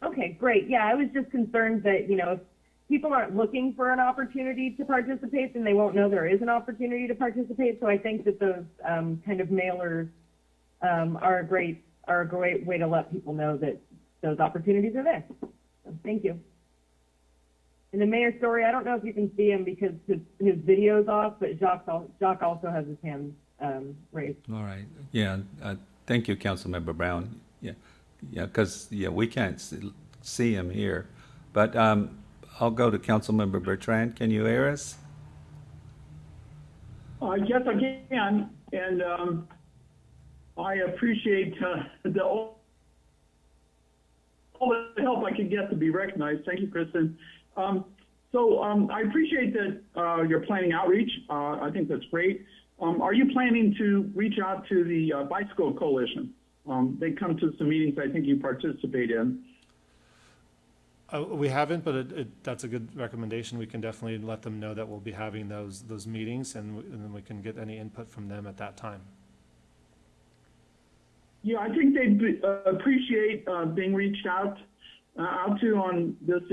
Okay, great. Yeah, I was just concerned that, you know, if people aren't looking for an opportunity to participate, then they won't know there is an opportunity to participate. So I think that those um, kind of mailers um, are a great are a great way to let people know that those opportunities are there. So thank you. And the mayor Storey, I don't know if you can see him because his, his video's off, but Jacques, Jacques also has his hand um, raised. All right. Yeah, uh, thank you, Councilmember Brown. Yeah, yeah. Because, yeah, we can't see him here. But um, I'll go to Councilmember Bertrand. Can you hear us? Uh, yes, I can, and um, I appreciate uh, the all, all the help I can get to be recognized. Thank you, Kristen. Um, so um, I appreciate that uh, you're planning outreach. Uh, I think that's great. Um, are you planning to reach out to the uh, Bicycle Coalition? Um, they come to some meetings I think you participate in. Uh, we haven't, but it, it, that's a good recommendation. We can definitely let them know that we'll be having those, those meetings and, and then we can get any input from them at that time. Yeah, I think they'd be- uh, appreciate uh, being reached out uh, out to on this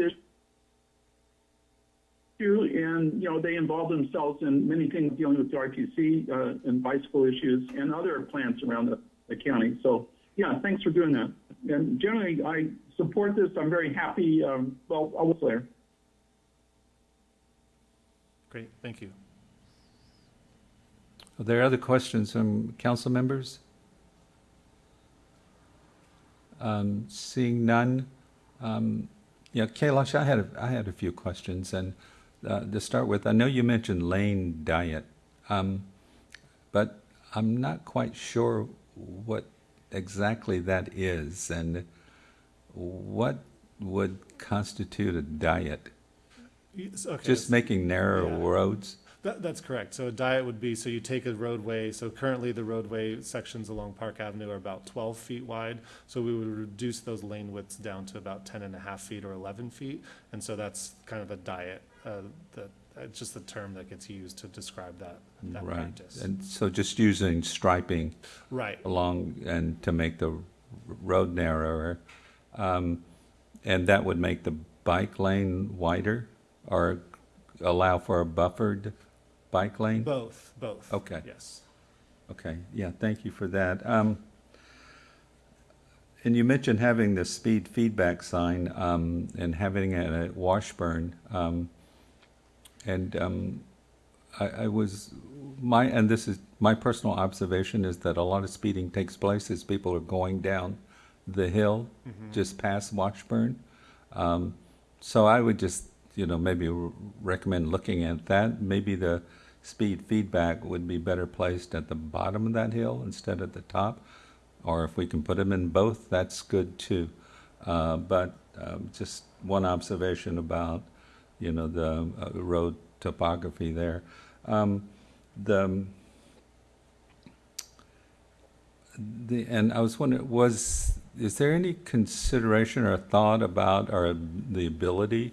issue, and you know they involve themselves in many things dealing with the RTC uh, and bicycle issues and other plants around the, the county. So yeah, thanks for doing that. And generally, I support this. I'm very happy. Um, well, I was there. Great, thank you. Are there other questions from council members? Um, Seeing none, um, yeah, Kailash, I had, a- I had a few questions, and uh, to start with, I know you mentioned Lane Diet, um, but I'm not quite sure what exactly that is, and what would constitute a diet? Yes, okay, Just making narrow yeah. roads? That, that's correct. So a diet would be, so you take a roadway, so currently the roadway sections along Park Avenue are about twelve feet wide. So we would reduce those lane widths down to about 10 and a half feet or eleven feet. And so that's kind of the diet, uh, that, it's just the term that gets used to describe that, that Right, practice. and so just using striping. Right. Along, and to make the road narrower. Um, And that would make the bike lane wider, or allow for a buffered bike lane? Both, both. Okay. Yes. Okay, yeah, thank you for that. Um, And you mentioned having the speed feedback sign um, and having it at Washburn. um, And um, I, I was, my, and this is, my personal observation is that a lot of speeding takes place as people are going down the hill Mhm. just past Washburn. Um, So I would just, you know, maybe recommend looking at that. Maybe the speed feedback would be better placed at the bottom of that hill instead of the top. Or if we can put them in both, that's good too. Uh, But um, just one observation about, you know, the uh, road topography there. Um, The, the, and I was wondering, was, is there any consideration or thought about, or the ability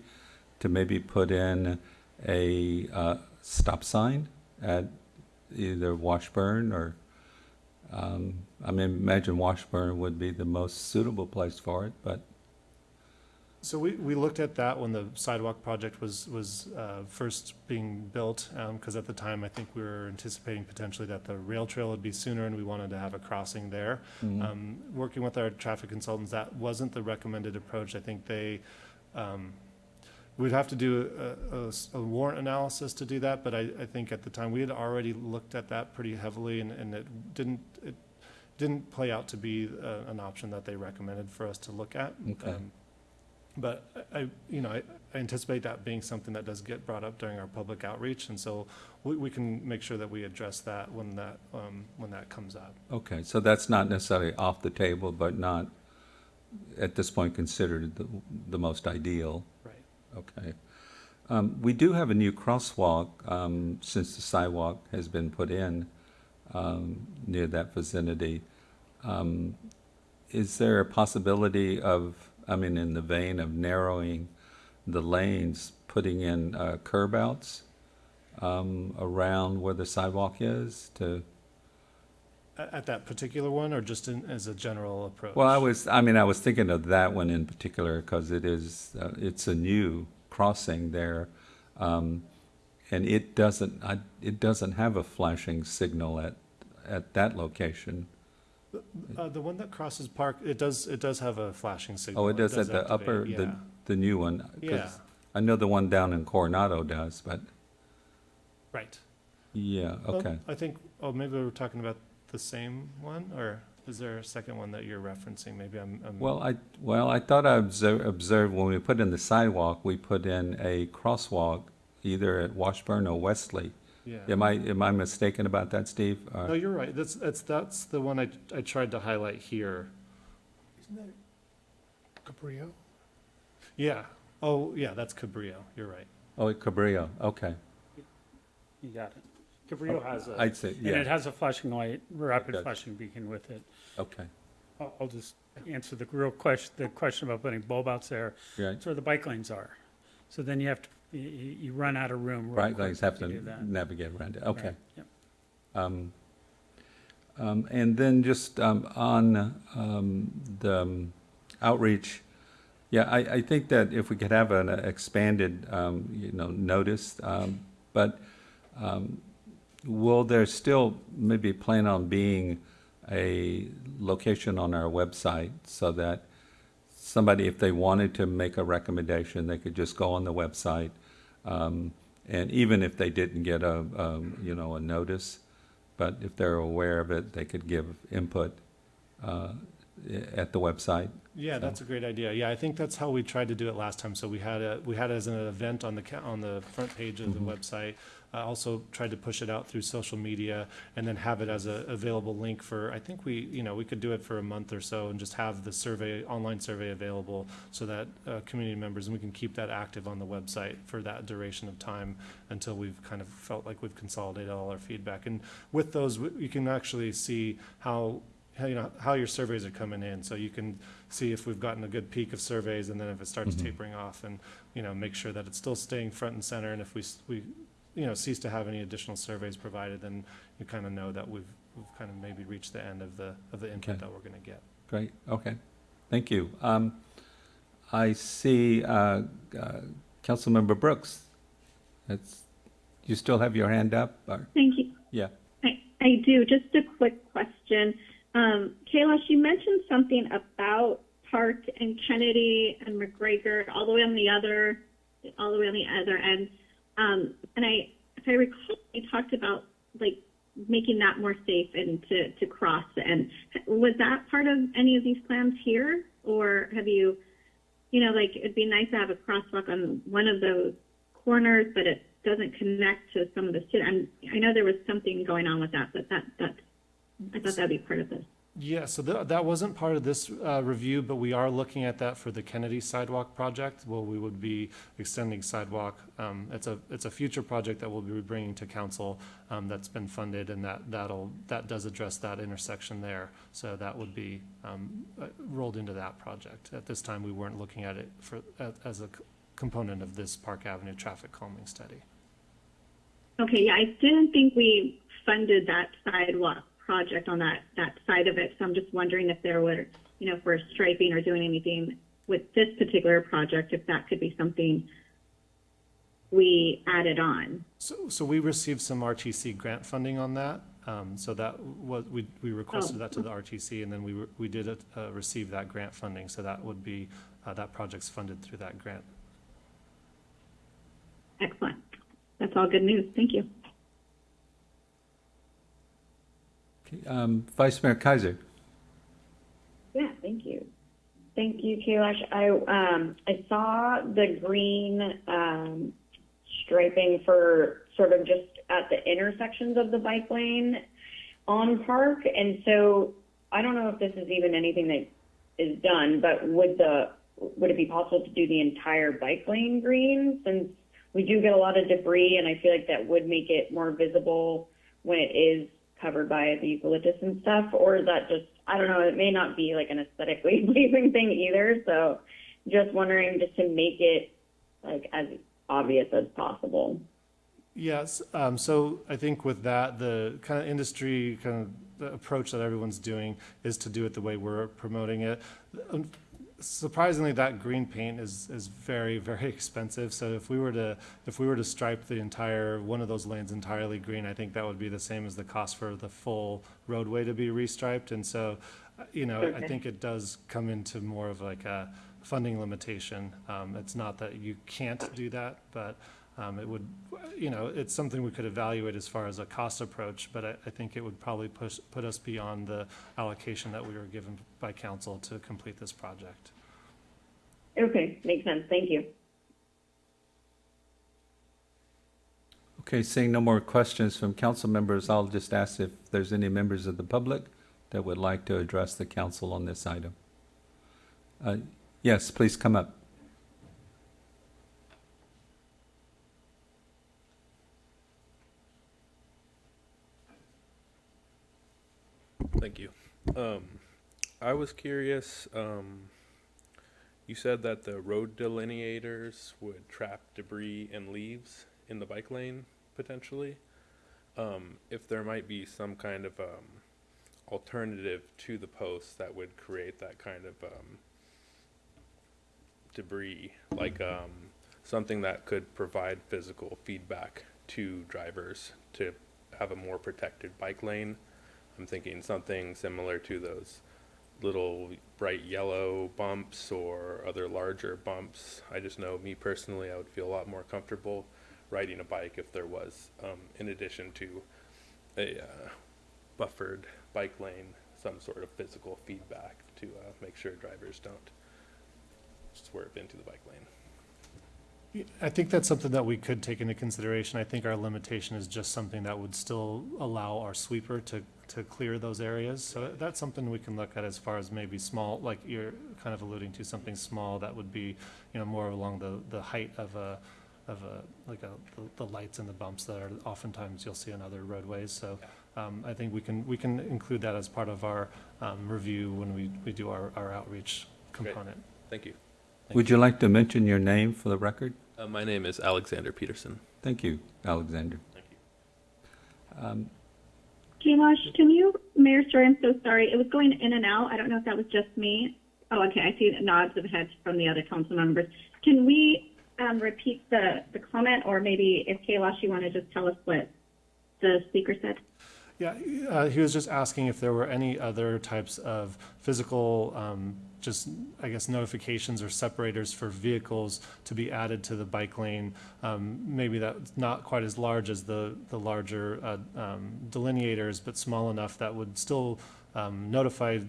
to maybe put in a uh, stop sign at either Washburn or, um, I mean, imagine Washburn would be the most suitable place for it, but So we, we looked at that when the sidewalk project was, was uh, first being built, because at the time, I think we were anticipating potentially that the rail trail would be sooner, and we wanted to have a crossing there. Mhm. Um, Working with our traffic consultants, that wasn't the recommended approach. I think they, um, we'd have to do a warrant analysis to do that, but I, I think at the time, we had already looked at that pretty heavily, and, and it didn't, it didn't play out to be uh, an option that they recommended for us to look at. Okay. Um, but I, you know, I I anticipate that being something that does get brought up during our public outreach, and so we, we can make sure that we address that when that, um, when that comes up. Okay, so that's not necessarily off the table, but not, at this point, considered the, the most ideal? Right. Okay. Um, we do have a new crosswalk, um, since the sidewalk has been put in, um, near that vicinity. Um, is there a possibility of, I mean, in the vein of narrowing the lanes, putting in, uh, curb outs, um, around where the sidewalk is to, At, at that particular one, or just in, as a general approach? Well, I was, I mean, I was thinking of that one in particular because it is, uh, it's a new crossing there. Um, and it doesn't, I, it doesn't have a flashing signal at, at that location. Uh, the one that crosses Park, it does, it does have a flashing signal. Oh, it does at the activate, upper, the, yeah. the new one? 'Cause Yeah. I know the one down in Coronado does, but, Right. yeah, Well, okay. I think, oh, maybe we're talking about the same one, or? Is there a second one that you're referencing? Maybe I'm, I'm. Well, I, well, I thought I observed, observed when we put in the sidewalk, we put in a crosswalk either at Washburn or Wesley. Yeah. Am I, am I mistaken about that, Steve? Or- No, you're right. That's, that's, that's the one I, I tried to highlight here. Isn't that Cabrillo? Yeah. Oh, yeah, that's Cabrillo. You're right. Oh, at Cabrillo, okay. You got it. Cabrillo oh, has a. I'd say, And yeah. it has a flashing light, rapid does. flashing beacon with it. Okay, I'll, I'll just answer the real question, the question about putting bulb outs there. right. That's where the bike lanes are. So then you have to, you, you run out of room. real Right, quick guys have if you to do that. navigate around it, okay. Right, yep. Um, um, And then just um, on um, the um, outreach, yeah, I, I think that if we could have an expanded, um, you know, notice, um, but um, will there still maybe plan on being a location on our website so that somebody, if they wanted to make a recommendation, they could just go on the website, um, and even if they didn't get a, um, you know, a notice, but if they're aware of it, they could give input uh, at the website. Yeah, So- that's a great idea. Yeah, I think that's how we tried to do it last time. So we had a, we had it as an event on the, on the front page of the Mhm. website. I also tried to push it out through social media and then have it as a available link for, I think we, you know, we could do it for a month or so and just have the survey, online survey available so that uh, community members, and we can keep that active on the website for that duration of time until we've kind of felt like we've consolidated all our feedback. And with those, you can actually see how, how, you know, how your surveys are coming in. So you can see if we've gotten a good peak of surveys and then if it starts Mhm. tapering off and, you know, make sure that it's still staying front and center. And if we, we, you know, cease to have any additional surveys provided, then you kind of know that we've, we've kind of maybe reached the end of the, of the input Okay. that we're going to get. Great, okay, thank you. Um, I see uh, uh, Councilmember Brooks. That's, you still have your hand up? or- Thank you. Yeah, I, I do. Just a quick question. Um, Kailash, you mentioned something about Park and Kennedy and McGregor all the way on the other, all the way on the other end. Um, and I, if I recall, you talked about like making that more safe and to, to cross. And was that part of any of these plans here, or have you, you know, like it'd be nice to have a crosswalk on one of those corners, but it doesn't connect to some of the. I'm, I know there was something going on with that, but that that I thought that'd be part of this. Yeah, so tha- that wasn't part of this uh, review, but we are looking at that for the Kennedy Sidewalk project, where we would be extending sidewalk. Um, It's a, it's a future project that we'll be bringing to council um, that's been funded, and that, that'll, that does address that intersection there. So that would be um, uh, rolled into that project. At this time, we weren't looking at it for, as a component of this Park Avenue traffic calming study. Okay, yeah, I didn't think we funded that sidewalk project on that that side of it. So I'm just wondering if there were, you know, if we're striping or doing anything with this particular project, if that could be something we added on. So, so we received some RTC grant funding on that. Um, so that was, we, we requested Oh. that to the RTC and then we, we did, uh, receive that grant funding. So that would be, uh, that project's funded through that grant. Excellent. That's all good news. Thank you. Okay, um, Vice Mayor Keiser. Yeah, thank you. Thank you, Kailash. I, um, I saw the green, um, striping for sort of just at the intersections of the bike lane on Park. And so I don't know if this is even anything that is done, but would the, would it be possible to do the entire bike lane green since we do get a lot of debris and I feel like that would make it more visible when it is covered by the eucalyptus and stuff, or is that just, I don't know, it may not be like an aesthetically pleasing thing either, so just wondering just to make it like as obvious as possible. Yes, um, so I think with that, the kind of industry, kind of approach that everyone's doing is to do it the way we're promoting it. Surprisingly, that green paint is, is very, very expensive. So if we were to, if we were to stripe the entire, one of those lanes entirely green, I think that would be the same as the cost for the full roadway to be restriped. And so, uh, you know, I think it does come into more of like a funding limitation. Um, it's not that you can't do that, but Um, It would, you know, it's something we could evaluate as far as a cost approach, but I, I think it would probably push, put us beyond the allocation that we were given by council to complete this project. Okay, makes sense. Thank you. Okay, seeing no more questions from council members, I'll just ask if there's any members of the public that would like to address the council on this item. Uh, Yes, please come up. Thank you. Um, I was curious, um, you said that the road delineators would trap debris and leaves in the bike lane potentially. Um, if there might be some kind of, um, alternative to the posts that would create that kind of, um, debris, like, um, something that could provide physical feedback to drivers to have a more protected bike lane. I'm thinking something similar to those little bright yellow bumps or other larger bumps. I just know me personally, I would feel a lot more comfortable riding a bike if there was, um, in addition to a uh, buffered bike lane, some sort of physical feedback to uh, make sure drivers don't swerve into the bike lane. I think that's something that we could take into consideration. I think our limitation is just something that would still allow our sweeper to, to clear those areas. So that's something we can look at as far as maybe small, like you're kind of alluding to, something small that would be, you know, more along the, the height of a, of a, like a, the- the lights and the bumps that are oftentimes you'll see on other roadways. So um, I think we can, we can include that as part of our um, review when we, we do our, our outreach component. Great. Thank you. Would you like to mention your name for the record? Uh, my name is Alexander Peterson. Thank you, Alexander. Thank you. Um, Kailash, can you, Mayor Storey, I'm so sorry. It was going in and out. I don't know if that was just me. Oh, okay. I see nods of heads from the other council members. Can we um, repeat the, the comment, or maybe if Kailash, you want to just tell us what the speaker said? Yeah, uh, he was just asking if there were any other types of physical, um, just, I guess, notifications or separators for vehicles to be added to the bike lane. Um, maybe that's not quite as large as the, the larger, uh, um, delineators, but small enough that would still, um, notify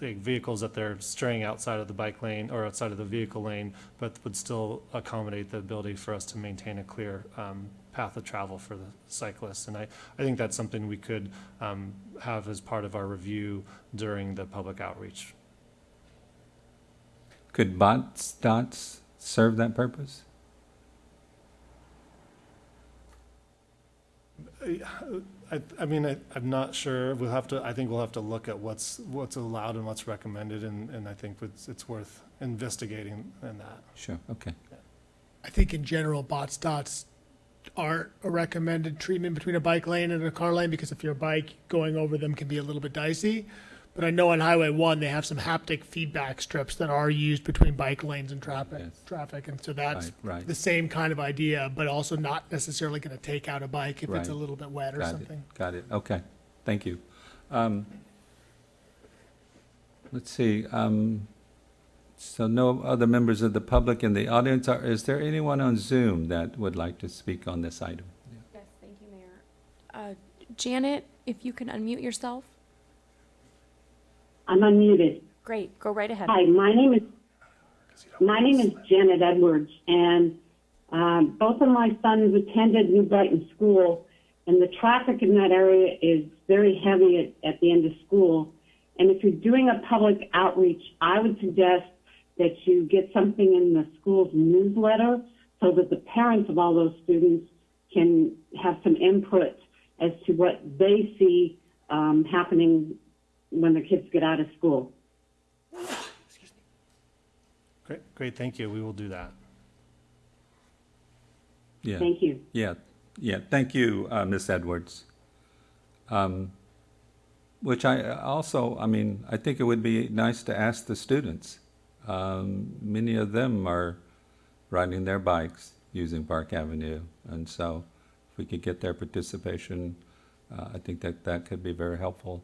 vehicles that they're straying outside of the bike lane or outside of the vehicle lane, but would still accommodate the ability for us to maintain a clear, um, path of travel for the cyclists. And I, I think that's something we could um, have as part of our review during the public outreach. Could bots, dots serve that purpose? I, I mean, I, I'm not sure. We'll have to, I think we'll have to look at what's, what's allowed and what's recommended, and, and I think it's, it's worth investigating in that. Sure, okay. I think in general, Botts' dots aren't a recommended treatment between a bike lane and a car lane because if your bike going over them can be a little bit dicey. But I know on Highway One they have some haptic feedback strips that are used between bike lanes and traffic. Yes. Traffic, and so that's Right, right. the same kind of idea, but also not necessarily going to take out a bike if it's a Right. little bit wet or Got it, something. Got it, okay, thank you. Um, Let's see, um, so no other members of the public in the audience, Are- is there anyone on Zoom that would like to speak on this item? Yes, thank you, Mayor. Uh, Janet, if you can unmute yourself. I'm unmuted. Great, go right ahead. Hi, my name is my name is Janet Edwards, and um, both of my sons attended New Brighton School, and the traffic in that area is very heavy at, at the end of school. And if you're doing a public outreach, I would suggest that you get something in the school's newsletter so that the parents of all those students can have some input as to what they see um, happening when the kids get out of school. Great, great, thank you. We will do that. Yeah. Thank you. Yeah, yeah, thank you, uh, Ms. Edwards. Um, Which I uh, also, I mean, I think it would be nice to ask the students. Um, Many of them are riding their bikes using Park Avenue, and so if we could get their participation, uh, I think that that could be very helpful.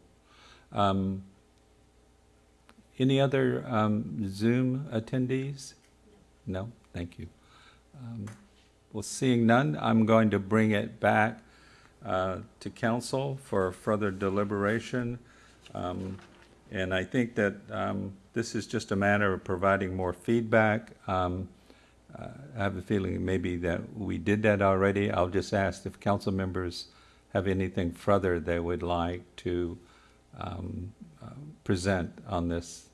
Um, Any other um, Zoom attendees? No, thank you. Um, Well, seeing none, I'm going to bring it back uh, to council for further deliberation. Um, And I think that um, this is just a matter of providing more feedback. Um, uh, I have a feeling maybe that we did that already. I'll just ask if council members have anything further they would like to um, uh, present on this.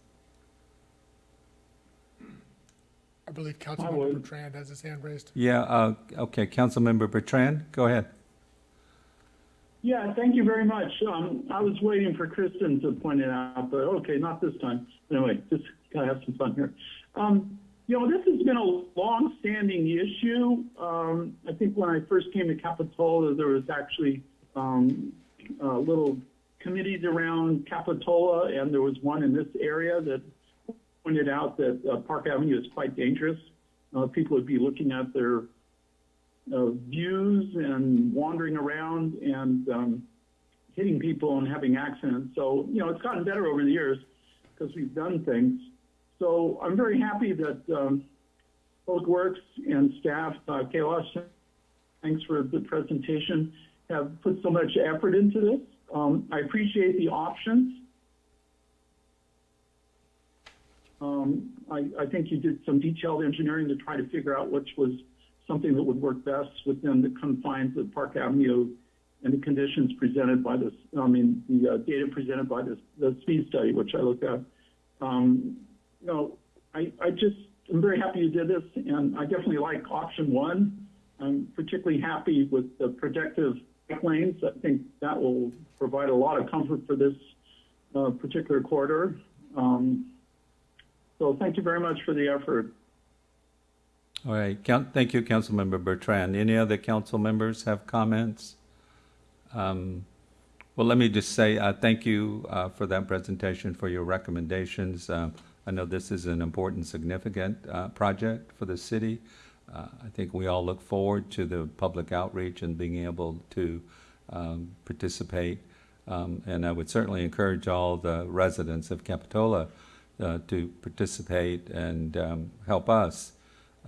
I believe I Councilmember. Bertrand has his hand raised. Yeah, uh, okay, Councilmember Bertrand, go ahead. Yeah, thank you very much. Um, I was waiting for Kristen to point it out, but okay, not this time. Anyway, just gotta have some fun here. Um, you know, this has been a long-standing issue. Um, I think when I first came to Capitola, there was actually um, uh, little committees around Capitola, and there was one in this area that pointed out that uh, Park Avenue is quite dangerous. Uh, people would be looking at their uh, views and wandering around and um, hitting people and having accidents. So, you know, it's gotten better over the years because we've done things. So I'm very happy that um, Public Works and staff, uh, Kailash, thanks for the presentation, have put so much effort into this. Um, I appreciate the options. Um, I, I think you did some detailed engineering to try to figure out which was something that would work best within the confines of Park Avenue and the conditions presented by this, I mean, the uh, data presented by this, the speed study, which I looked at. Um, you know, I, I just, I'm very happy you did this, and I definitely like option one. I'm particularly happy with the protective lanes. I think that will provide a lot of comfort for this uh, particular corridor. Um, so thank you very much for the effort. All right, count, thank you, Councilmember Bertrand. Any other council members have comments? Um, Well, let me just say, uh, thank you uh, for that presentation, for your recommendations. Uh, I know this is an important, significant uh, project for the city. Uh, I think we all look forward to the public outreach and being able to um, participate. Um, And I would certainly encourage all the residents of Capitola uh, to participate and um, help us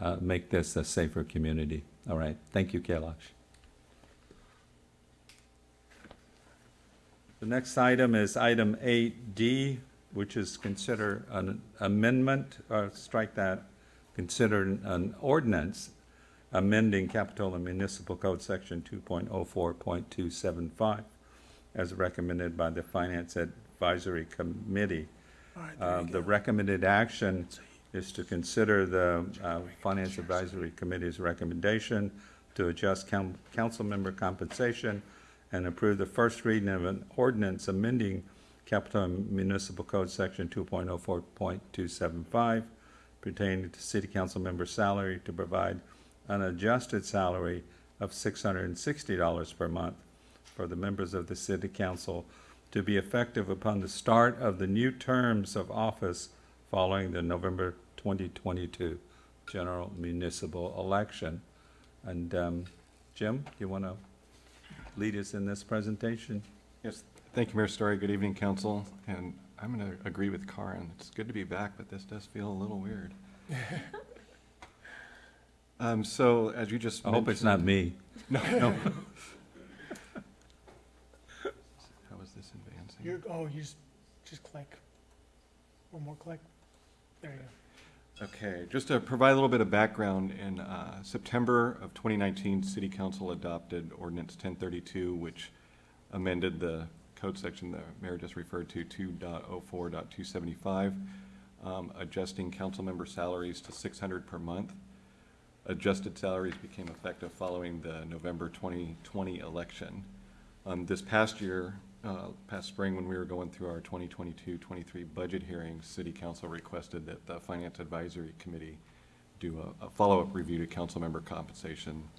uh, make this a safer community. All right, thank you, Kailash. The next item is item 8D, which is consider an amendment, or strike that, consider an ordinance amending Capitola Municipal Code Section 2.04.275 as recommended by the Finance Advisory Committee. Uh, The recommended action is to consider the uh, Finance Advisory Committee's recommendation to adjust coun- council member compensation and approve the first reading of an ordinance amending Capitola Municipal Code Section 2.04.275 pertaining to city council member salary to provide an adjusted salary of $660 per month for the members of the city council to be effective upon the start of the new terms of office following the November 2022 general municipal election. And um, Jim, you want to lead us in this presentation? Yes, thank you, Mayor Storey. Good evening, council. And I'm going to agree with Karen. It's good to be back, but this does feel a little weird. Um, so as you just I hope it's not me. No, no. How is this advancing? You're, oh, you just, just click. One more click. There you go. Okay, just to provide a little bit of background, in uh, September of 2019, City Council adopted Ordinance 1032, which amended the code section the mayor just referred to, 2.04.275, um, adjusting council member salaries to 600 per month. Adjusted salaries became effective following the November 2020 election. Um, This past year, uh, past spring, when we were going through our 2022-23 budget hearings, City Council requested that the Finance Advisory Committee do a- a follow-up review to council member compensation.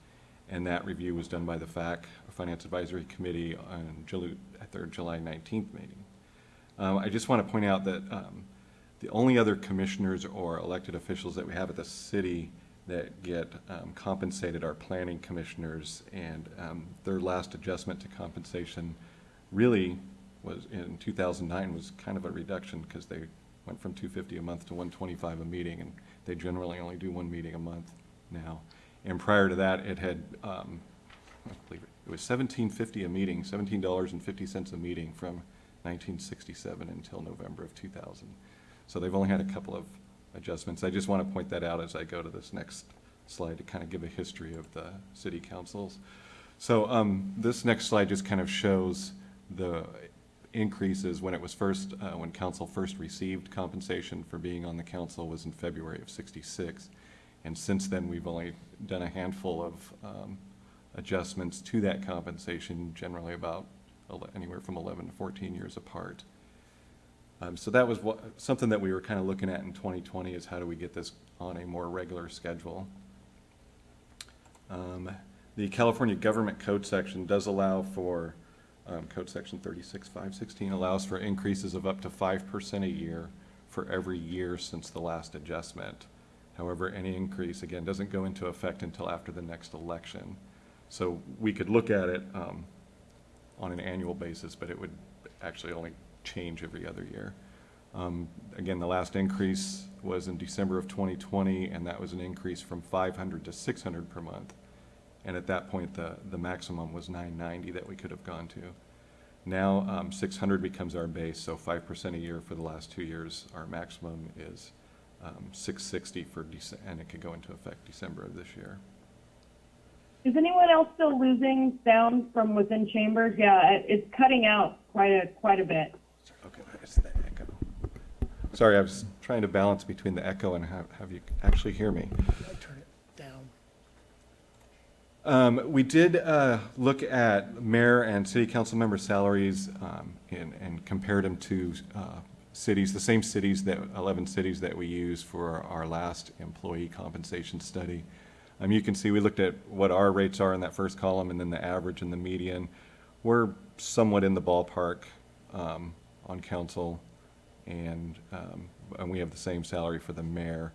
And that review was done by the FAC, Finance Advisory Committee, on July, their July 19th meeting. Um, I just want to point out that um, the only other commissioners or elected officials that we have at the city that get um, compensated are planning commissioners, and um, their last adjustment to compensation really was, in 2009, was kind of a reduction, because they went from 250 a month to 125 a meeting, and they generally only do one meeting a month now. And prior to that, it had, um, I believe it it was seventeen fifty a meeting, seventeen dollars and fifty cents a meeting from nineteen sixty-seven until November of two thousand. So they've only had a couple of adjustments. I just want to point that out as I go to this next slide to kind of give a history of the city councils. So um, this next slide just kind of shows the increases when it was first, uh, when council first received compensation for being on the council was in February of sixty-six. And since then, we've only done a handful of um, adjustments to that compensation, generally about anywhere from eleven to fourteen years apart. Um, so that was what, something that we were kind of looking at in twenty twenty is how do we get this on a more regular schedule? Um, the California Government Code section does allow for, um, Code Section thirty-six five sixteen allows for increases of up to five percent a year for every year since the last adjustment. However, any increase, again, doesn't go into effect until after the next election. So we could look at it, um, on an annual basis, but it would actually only change every other year. Um, Again, the last increase was in December of 2020, and that was an increase from 500 to 600 per month. And at that point, the, the maximum was 990 that we could have gone to. Now, um, 600 becomes our base, so 5% a year for the last two years. Our maximum is um, 660 for, Dece- and it could go into effect December of this year. Is anyone else still losing sound from within chambers? Yeah, it, it's cutting out quite a quite a bit. Okay, it's the echo. Sorry, I was trying to balance between the echo and have, have you actually hear me. Turn it down. Um, we did, uh, look at mayor and city council member salaries, um, and, and compared them to, uh, cities, the same cities that, eleven cities that we use for our last employee compensation study. Um, you can see, we looked at what our rates are in that first column and then the average and the median. We're somewhat in the ballpark, um, on council and, um, and we have the same salary for the mayor.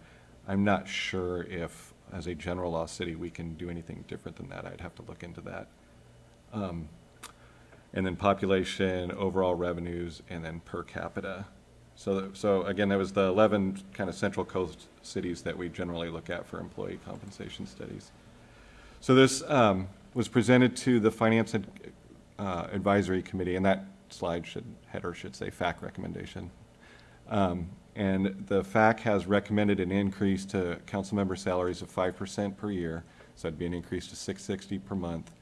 I'm not sure if, as a general law city, we can do anything different than that. I'd have to look into that. Um, and then population, overall revenues, and then per capita. So, so again, that was the 11 kind of central coast cities that we generally look at for employee compensation studies. So this um, was presented to the Finance and, uh, Advisory Committee, and that slide should, header should say FAC recommendation. Um, And the FAC has recommended an increase to council member salaries of 5% per year, so that'd be an increase to 660 per month.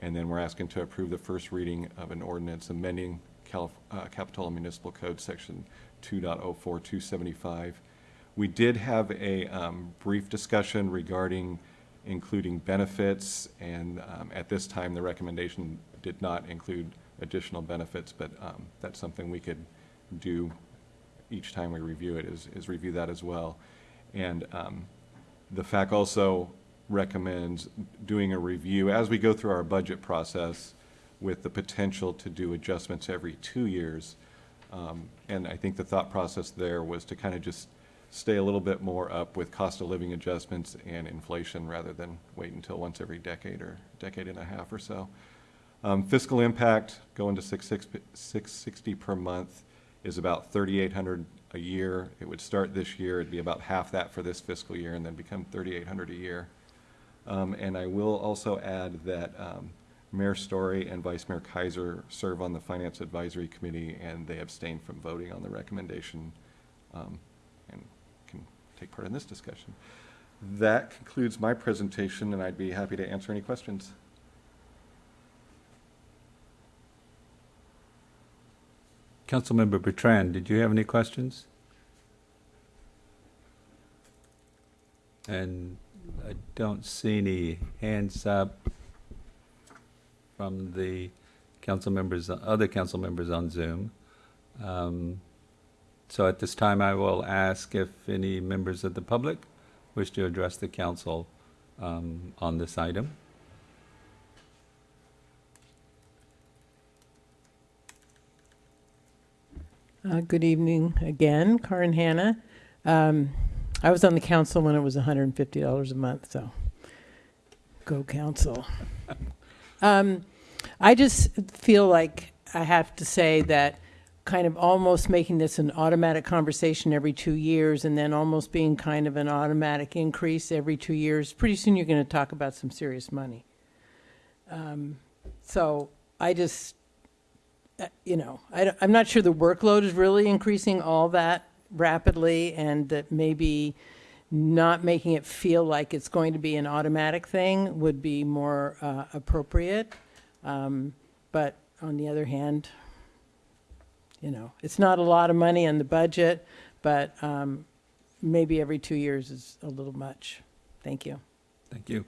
And then we're asking to approve the first reading of an ordinance amending Calif- uh, Capitola Municipal Code, Section 2.04275. We did have a um, brief discussion regarding including benefits, and um, at this time, the recommendation did not include additional benefits, but um, that's something we could do each time we review it, is, is review that as well. And um, the FAC also recommends doing a review as we go through our budget process with the potential to do adjustments every two years. Um, And I think the thought process there was to kind of just stay a little bit more up with cost of living adjustments and inflation rather than wait until once every decade or decade and a half or so. Um, Fiscal impact, going to six, six, six sixty per month is about thirty-eight hundred a year. It would start this year, it'd be about half that for this fiscal year, and then become thirty-eight hundred a year. Um, and I will also add that, um, Mayor Storey and Vice Mayor Keiser serve on the Finance Advisory Committee, and they abstain from voting on the recommendation, um, and can take part in this discussion. That concludes my presentation, and I'd be happy to answer any questions. Councilmember Bertrand, did you have any questions? And I don't see any hands up from the council members, other council members on Zoom. Um, So at this time, I will ask if any members of the public wish to address the council um, on this item. Uh, Good evening again, Karin Hanna. Um, I was on the council when it was $150 a month, so go council. Um, I just feel like I have to say that kind of almost making this an automatic conversation every two years and then almost being kind of an automatic increase every two years, pretty soon you're going to talk about some serious money. Um, so I just, uh, you know, I, am not sure the workload is really increasing all that rapidly and that maybe not making it feel like it's going to be an automatic thing would be more uh, appropriate. Um, but on the other hand, you know, it's not a lot of money in the budget, but um, maybe every two years is a little much. Thank you. Thank you.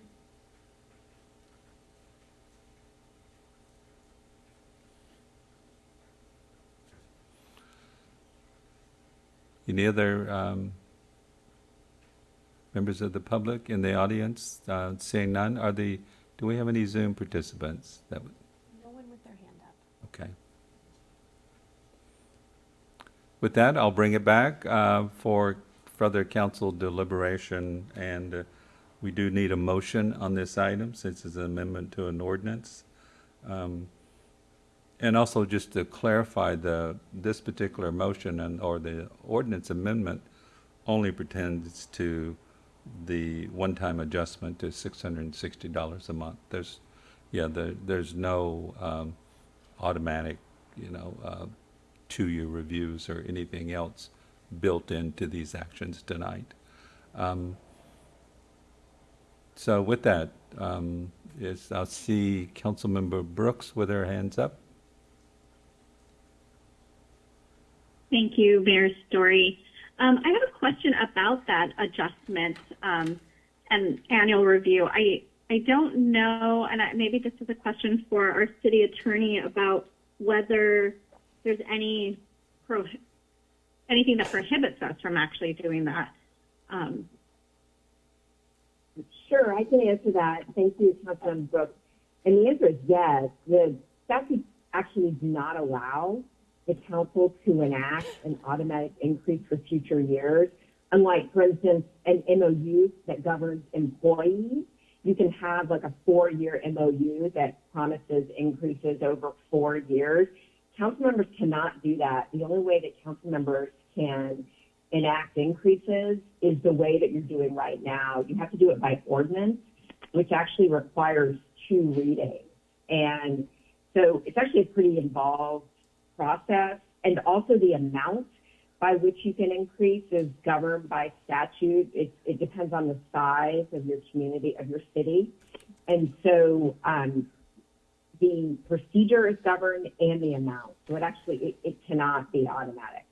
Any other um, members of the public in the audience? Uh, Seeing none, are the, do we have any Zoom participants? That would- No one with their hand up. Okay. With that, I'll bring it back uh, for further council deliberation, and uh, we do need a motion on this item since it's an amendment to an ordinance. Um, And also just to clarify, the, this particular motion and, or the ordinance amendment only pertains to the one-time adjustment is six hundred and sixty dollars a month. There's, yeah, there, there's no um, automatic, you know, uh, two-year reviews or anything else built into these actions tonight. Um, So with that, um, is, I'll see Councilmember Brooks with her hands up. Thank you, Mayor Storey. Um, I have a question about that adjustment um, and annual review. I I don't know, and I, maybe this is a question for our city attorney about whether there's any pro, anything that prohibits us from actually doing that. Um, Sure, I can answer that. Thank you, Councilman Brooks. And the answer is yes. The statute actually do not allow the council to enact an automatic increase for future years. Unlike, for instance, an MOU that governs employees, you can have like a four-year MOU that promises increases over four years. Council members cannot do that. The only way that council members can enact increases is the way that you're doing right now. You have to do it by ordinance, which actually requires two readings. And so it's actually a pretty involved process. And also the amount by which you can increase is governed by statute. It, it depends on the size of your community, of your city. And so um, the procedure is governed and the amount. So it actually, it, it cannot be automatic.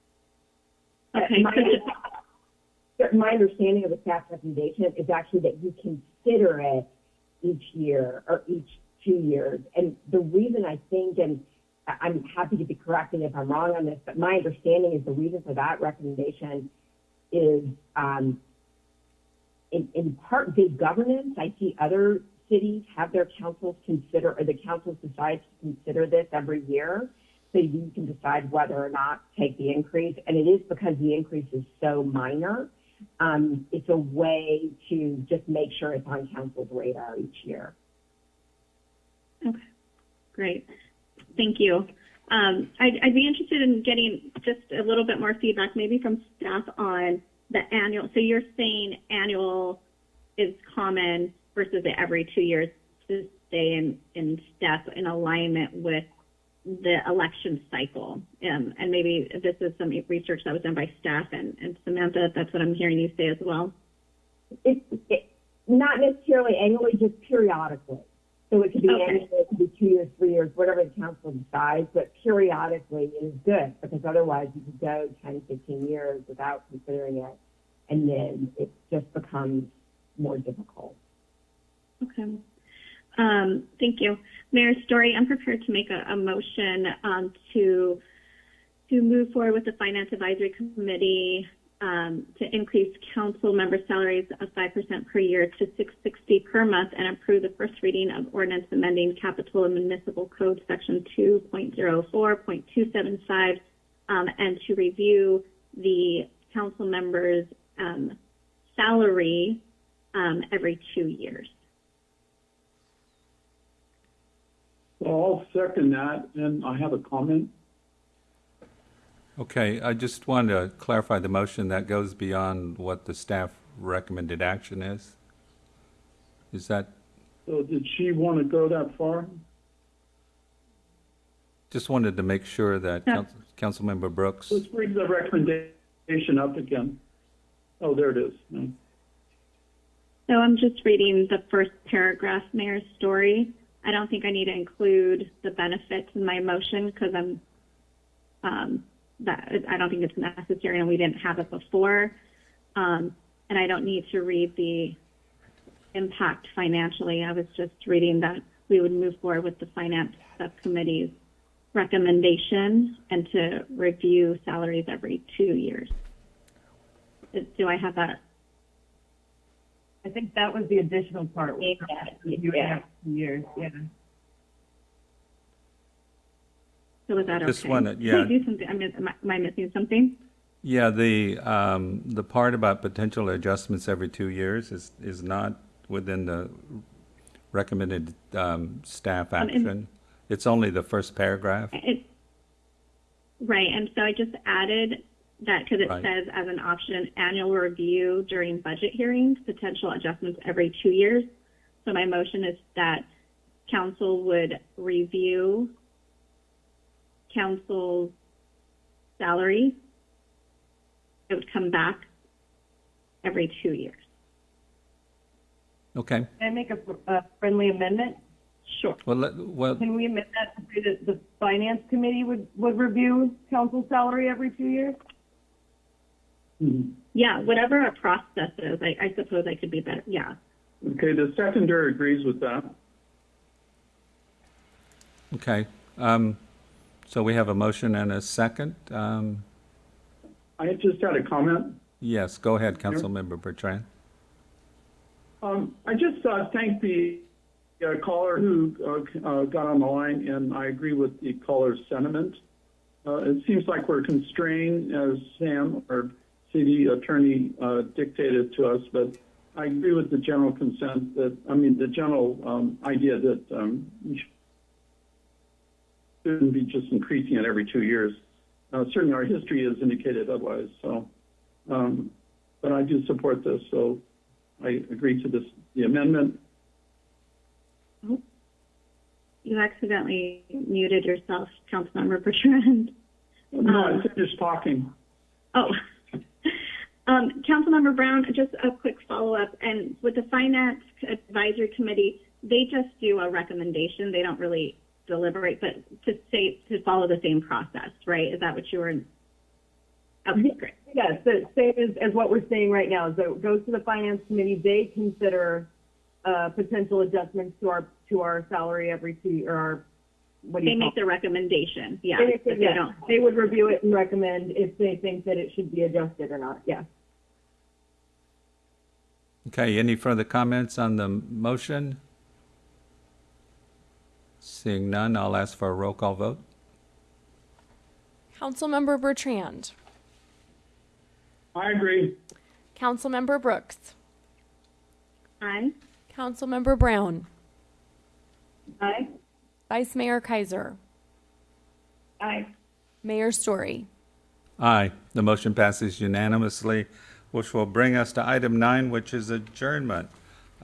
Okay, My, my understanding of the staff recommendation is actually that you consider it each year or each two years. And the reason I think, and I'm happy to be corrected if I'm wrong on this, but my understanding is the reason for that recommendation is um, in, part good governance. I see other cities have their councils consider, or the councils decide to consider this every year. So you can decide whether or not to take the increase. And it is because the increase is so minor. Um, it's a way to just make sure it's on council's radar each year. Okay, great. Thank you. Um, I'd, I'd be interested in getting just a little bit more feedback, maybe from staff on the annual. So you're saying annual is common versus every two years to stay in, in step in alignment with the election cycle. Um, and maybe this is some research that was done by staff and, and Samantha, that's what I'm hearing you say as well. It, not necessarily annually, just periodically. So it could be Okay. annually, it could be two years, three years, whatever the council decides, but periodically is good because otherwise you could go 10, 15 years without considering it. And then it just becomes more difficult. Okay. Um, thank you. Mayor Storey, I'm prepared to make a, a motion um, to to move forward with the Finance Advisory Committee um, to increase council member salaries of 5% per year to 660 per month and approve the first reading of ordinance amending Capitola Municipal Code Section 2.04.275 um, and to review the council members' um, salary um, every two years. Well, I'll second that, and I have a comment. Okay, I just wanted to clarify the motion that goes beyond what the staff recommended action is. Is that, So did she want to go that far? just wanted to make sure that Yeah. Council- Councilmember Brooks, Let's bring the recommendation up again. Oh, there it is. So I'm just reading the first paragraph, Mayor's Storey. I don't think I need to include the benefits in my motion because I'm, um, that, I don't think it's necessary and we didn't have it before. Um, and I don't need to read the impact financially. I was just reading that we would move forward with the finance subcommittee's recommendation and to review salaries every two years. Do I have that? I think that was the additional part. You Yeah. two years, yeah. So was that okay? Just wanna- Can yeah. I do something? I- am I missing something? yeah, the, um, the part about potential adjustments every two years is, is not within the recommended, um, staff Um, action. It's only the first paragraph. It, right, and so I just added that because it Right. says as an option, annual review during budget hearings, potential adjustments every two years. So my motion is that council would review council's salary. It would come back every two years. Okay, Can I make a, a friendly amendment? Sure. well, let, well, Can we amend that to say that the finance committee would, would review council salary every two years? Mhm. Yeah, whatever our process is, I, I suppose I could be better. Yeah. Okay, the seconder agrees with that. okay. Um, so we have a motion and a second. Um, I just had a comment. yes, go ahead, Councilmember Bertrand. Um, I just uh, thank the uh, caller who uh, uh, got on the line, and I agree with the caller's sentiment. Uh, it seems like we're constrained, as Sam, our city attorney, uh, dictated to us, but I agree with the general consent that, I mean, the general um, idea that um, we shouldn't be just increasing it every two years. Uh, certainly, our history has indicated otherwise. So, um, but I do support this. So, I agree to this the amendment. You accidentally muted yourself, Councilmember Bertrand. No, I Um, finished talking. Oh, um, Councilmember Brown, just a quick follow-up. And with the Finance Advisory Committee, they just do a recommendation. They don't really deliberate, but to say, to follow the same process, right? Is that what you were? Okay, great. Yes, the same as, as what we're saying right now, so it goes to the finance committee, they consider, uh, potential adjustments to our, to our salary every two, or our, what do They you call make the recommendation, yeah. They, they yeah, don't. they would review it and recommend if they think that it should be adjusted or not, yeah. Okay, any further comments on the motion? Seeing none, I'll ask for a roll call vote. Councilmember Bertrand. I agree. Councilmember Brooks. Aye. Councilmember Brown. Aye. Vice Mayor Keiser. Aye. Mayor Storey. Aye, the motion passes unanimously, which will bring us to item nine, which is adjournment.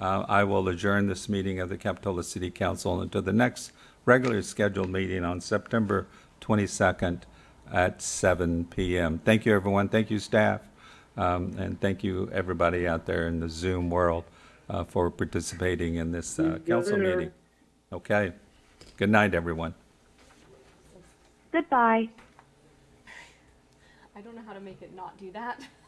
Uh, I will adjourn this meeting of the Capitola City Council until the next regularly scheduled meeting on September 22nd at 7 PM. Thank you, everyone. Thank you, staff. Um, And thank you, everybody out there in the Zoom world uh, for participating in this uh, council meeting. Okay. Good night, everyone. Goodbye. I don't know how to make it not do that.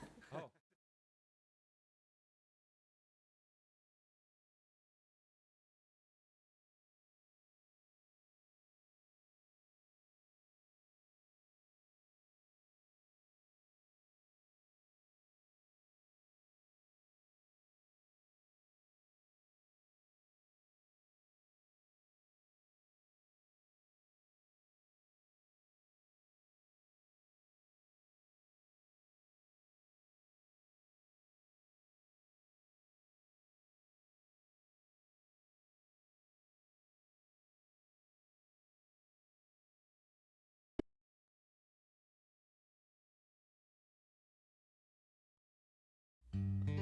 Mm-hmm.